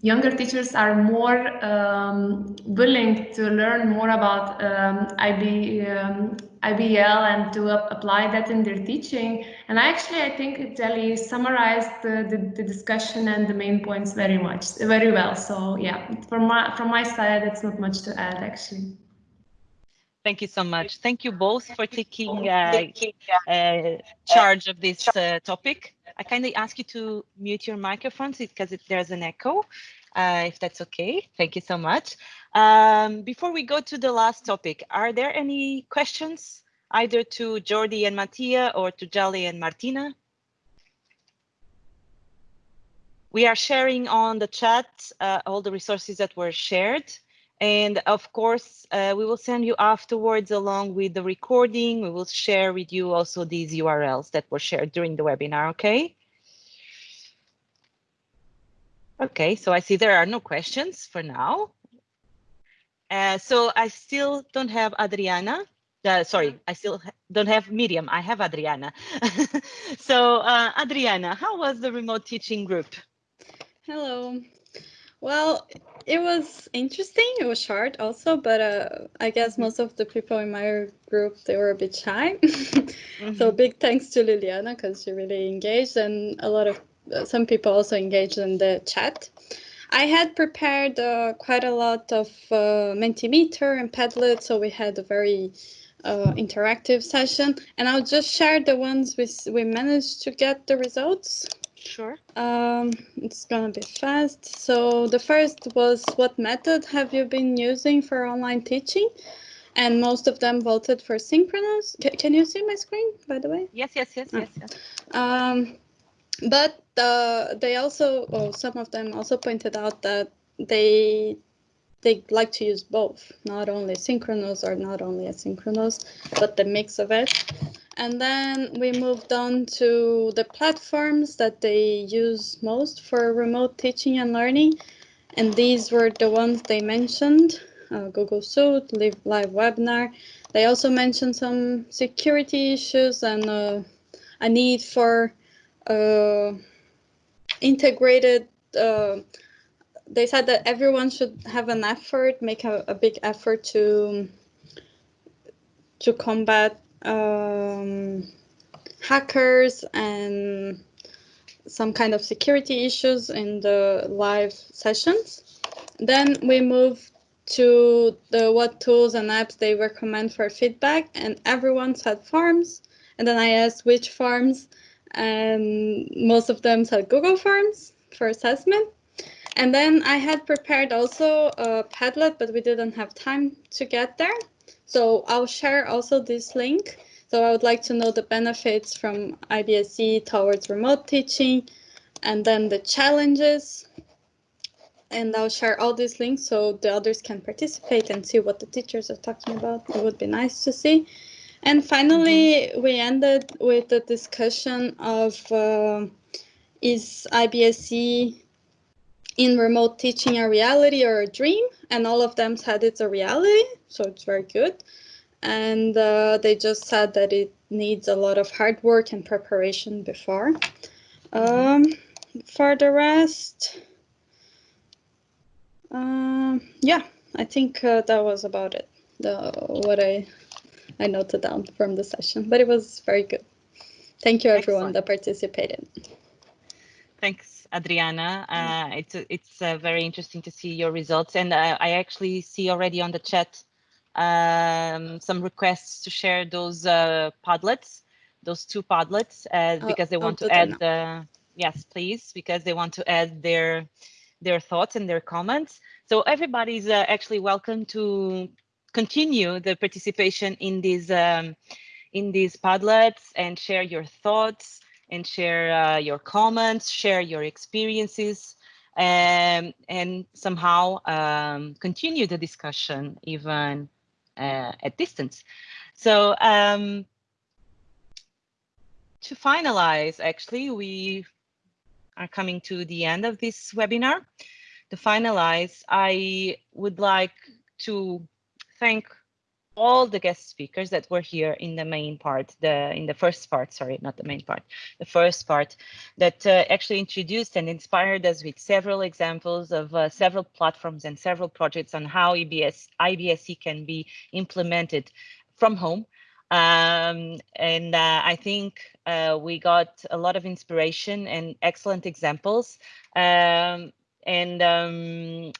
younger teachers are more um, willing to learn more about um, IB, um, IBL and to apply that in their teaching. And actually, I think Jelly summarized the, the, the, discussion and the main points very much, very well. So yeah, from my, from my side, that's not much to add actually. Thank you so much. Thank you both for taking uh, uh, charge of this uh, topic. I kindly ask you to mute your microphones because it, there's an echo, uh, if that's okay. Thank you so much. Um, before we go to the last topic, are there any questions either to Jordi and Mattia or to Jali and Martina? We are sharing on the chat uh, all the resources that were shared. And of course, uh, we will send you afterwards along with the recording. We will share with you also these URLs that were shared during the webinar, okay? Okay, so I see there are no questions for now. Uh, so I still don't have Adriana. Uh, sorry, I still don't have Miriam. I have Adriana. <laughs> so uh, Adriana, how was the remote teaching group? Hello. Well, it was interesting. It was short also, but uh, I guess mm-hmm. most of the people in my group, they were a bit shy. mm <laughs> -hmm. So big thanks to Liliana because she really engaged and a lot of, uh, some people also engaged in the chat. I had prepared uh, quite a lot of uh, Mentimeter and Padlet, so we had a very uh, interactive session and I'll just share the ones we, we managed to get the results. Sure. Um, it's gonna be fast. So the first was what method have you been using for online teaching? And most of them voted for synchronous. C can you see my screen, by the way? Yes, yes, yes, oh. yes, yes. Um, but uh, they also, well, some of them also pointed out that they they like to use both, not only synchronous or not only asynchronous, but the mix of it. And then we moved on to the platforms that they use most for remote teaching and learning. And these were the ones they mentioned, uh, Google Suite, Live, Live Webinar. They also mentioned some security issues and uh, a need for uh, integrated, uh, they said that everyone should have an effort, make a, a big effort to to combat um, hackers and some kind of security issues in the live sessions. Then we move to the what tools and apps they recommend for feedback and everyone said Forms. And then I asked which Forms and most of them said Google Forms for assessment. And then I had prepared also a Padlet, but we didn't have time to get there. So I'll share also this link. So I would like to know the benefits from IBSE towards remote teaching and then the challenges. And I'll share all these links so the others can participate and see what the teachers are talking about. It would be nice to see. And finally, mm -hmm. we ended with the discussion of uh, is IBSE in remote teaching a reality or a dream? And all of them said it's a reality, so it's very good. And uh, they just said that it needs a lot of hard work and preparation before. Um, for the rest, um, yeah, I think uh, that was about it. The what I I noted down from the session, but it was very good. Thank you everyone Excellent. that participated. Thanks. Adriana. Uh, it's it's uh, very interesting to see your results, and uh, I actually see already on the chat um, some requests to share those uh, Padlets, those two Padlets, uh, oh, because they want to add. the yes, please, because they want to add their their thoughts and their comments. So everybody's uh, actually welcome to continue the participation in these um, in these Padlets and share your thoughts and share uh, your comments, share your experiences, um, and somehow um, continue the discussion even uh, at distance. So um, to finalize, actually, we are coming to the end of this webinar. to finalize, I would like to thank all the guest speakers that were here in the main part, the in the first part, sorry, not the main part, the first part that uh, actually introduced and inspired us with several examples of uh, several platforms and several projects on how EBS, can be implemented from home. Um, and uh, I think uh, we got a lot of inspiration and excellent examples. Um, and um,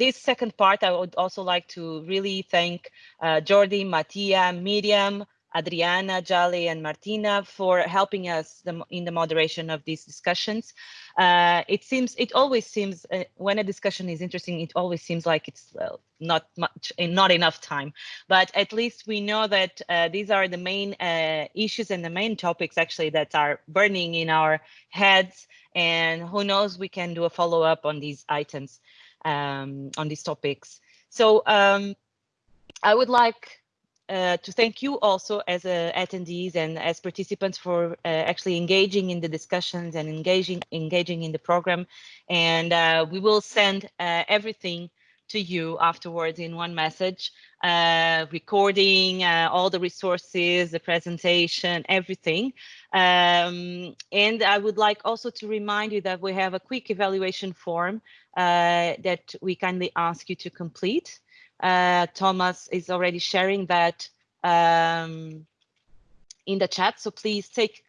this second part, I would also like to really thank uh, Jordi, Mattia, Miriam, Adriana, Jali, and Martina for helping us the, in the moderation of these discussions. Uh, it seems, it always seems, uh, when a discussion is interesting, it always seems like it's uh, not much, not enough time. But at least we know that uh, these are the main uh, issues and the main topics actually that are burning in our heads. And who knows, we can do a follow up on these items, um, on these topics. So um, I would like uh, to thank you also as uh, attendees and as participants for uh, actually engaging in the discussions and engaging engaging in the program. And uh, we will send uh, everything to you afterwards in one message, uh, recording, all the resources, the presentation, everything. Um, and I would like also to remind you that we have a quick evaluation form that we kindly ask you to complete. Uh, Thomas is already sharing that um, in the chat. So please take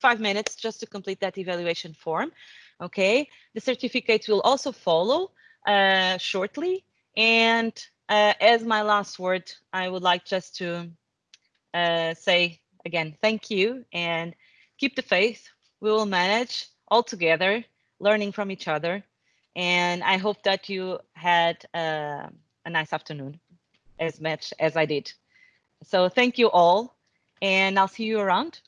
five minutes just to complete that evaluation form. Okay, the certificate will also follow uh, shortly. And uh, as my last word, I would like just to uh, say again, thank you and keep the faith. We will manage all together, learning from each other. And I hope that you had uh, a nice afternoon as much as I did. So thank you all and I'll see you around.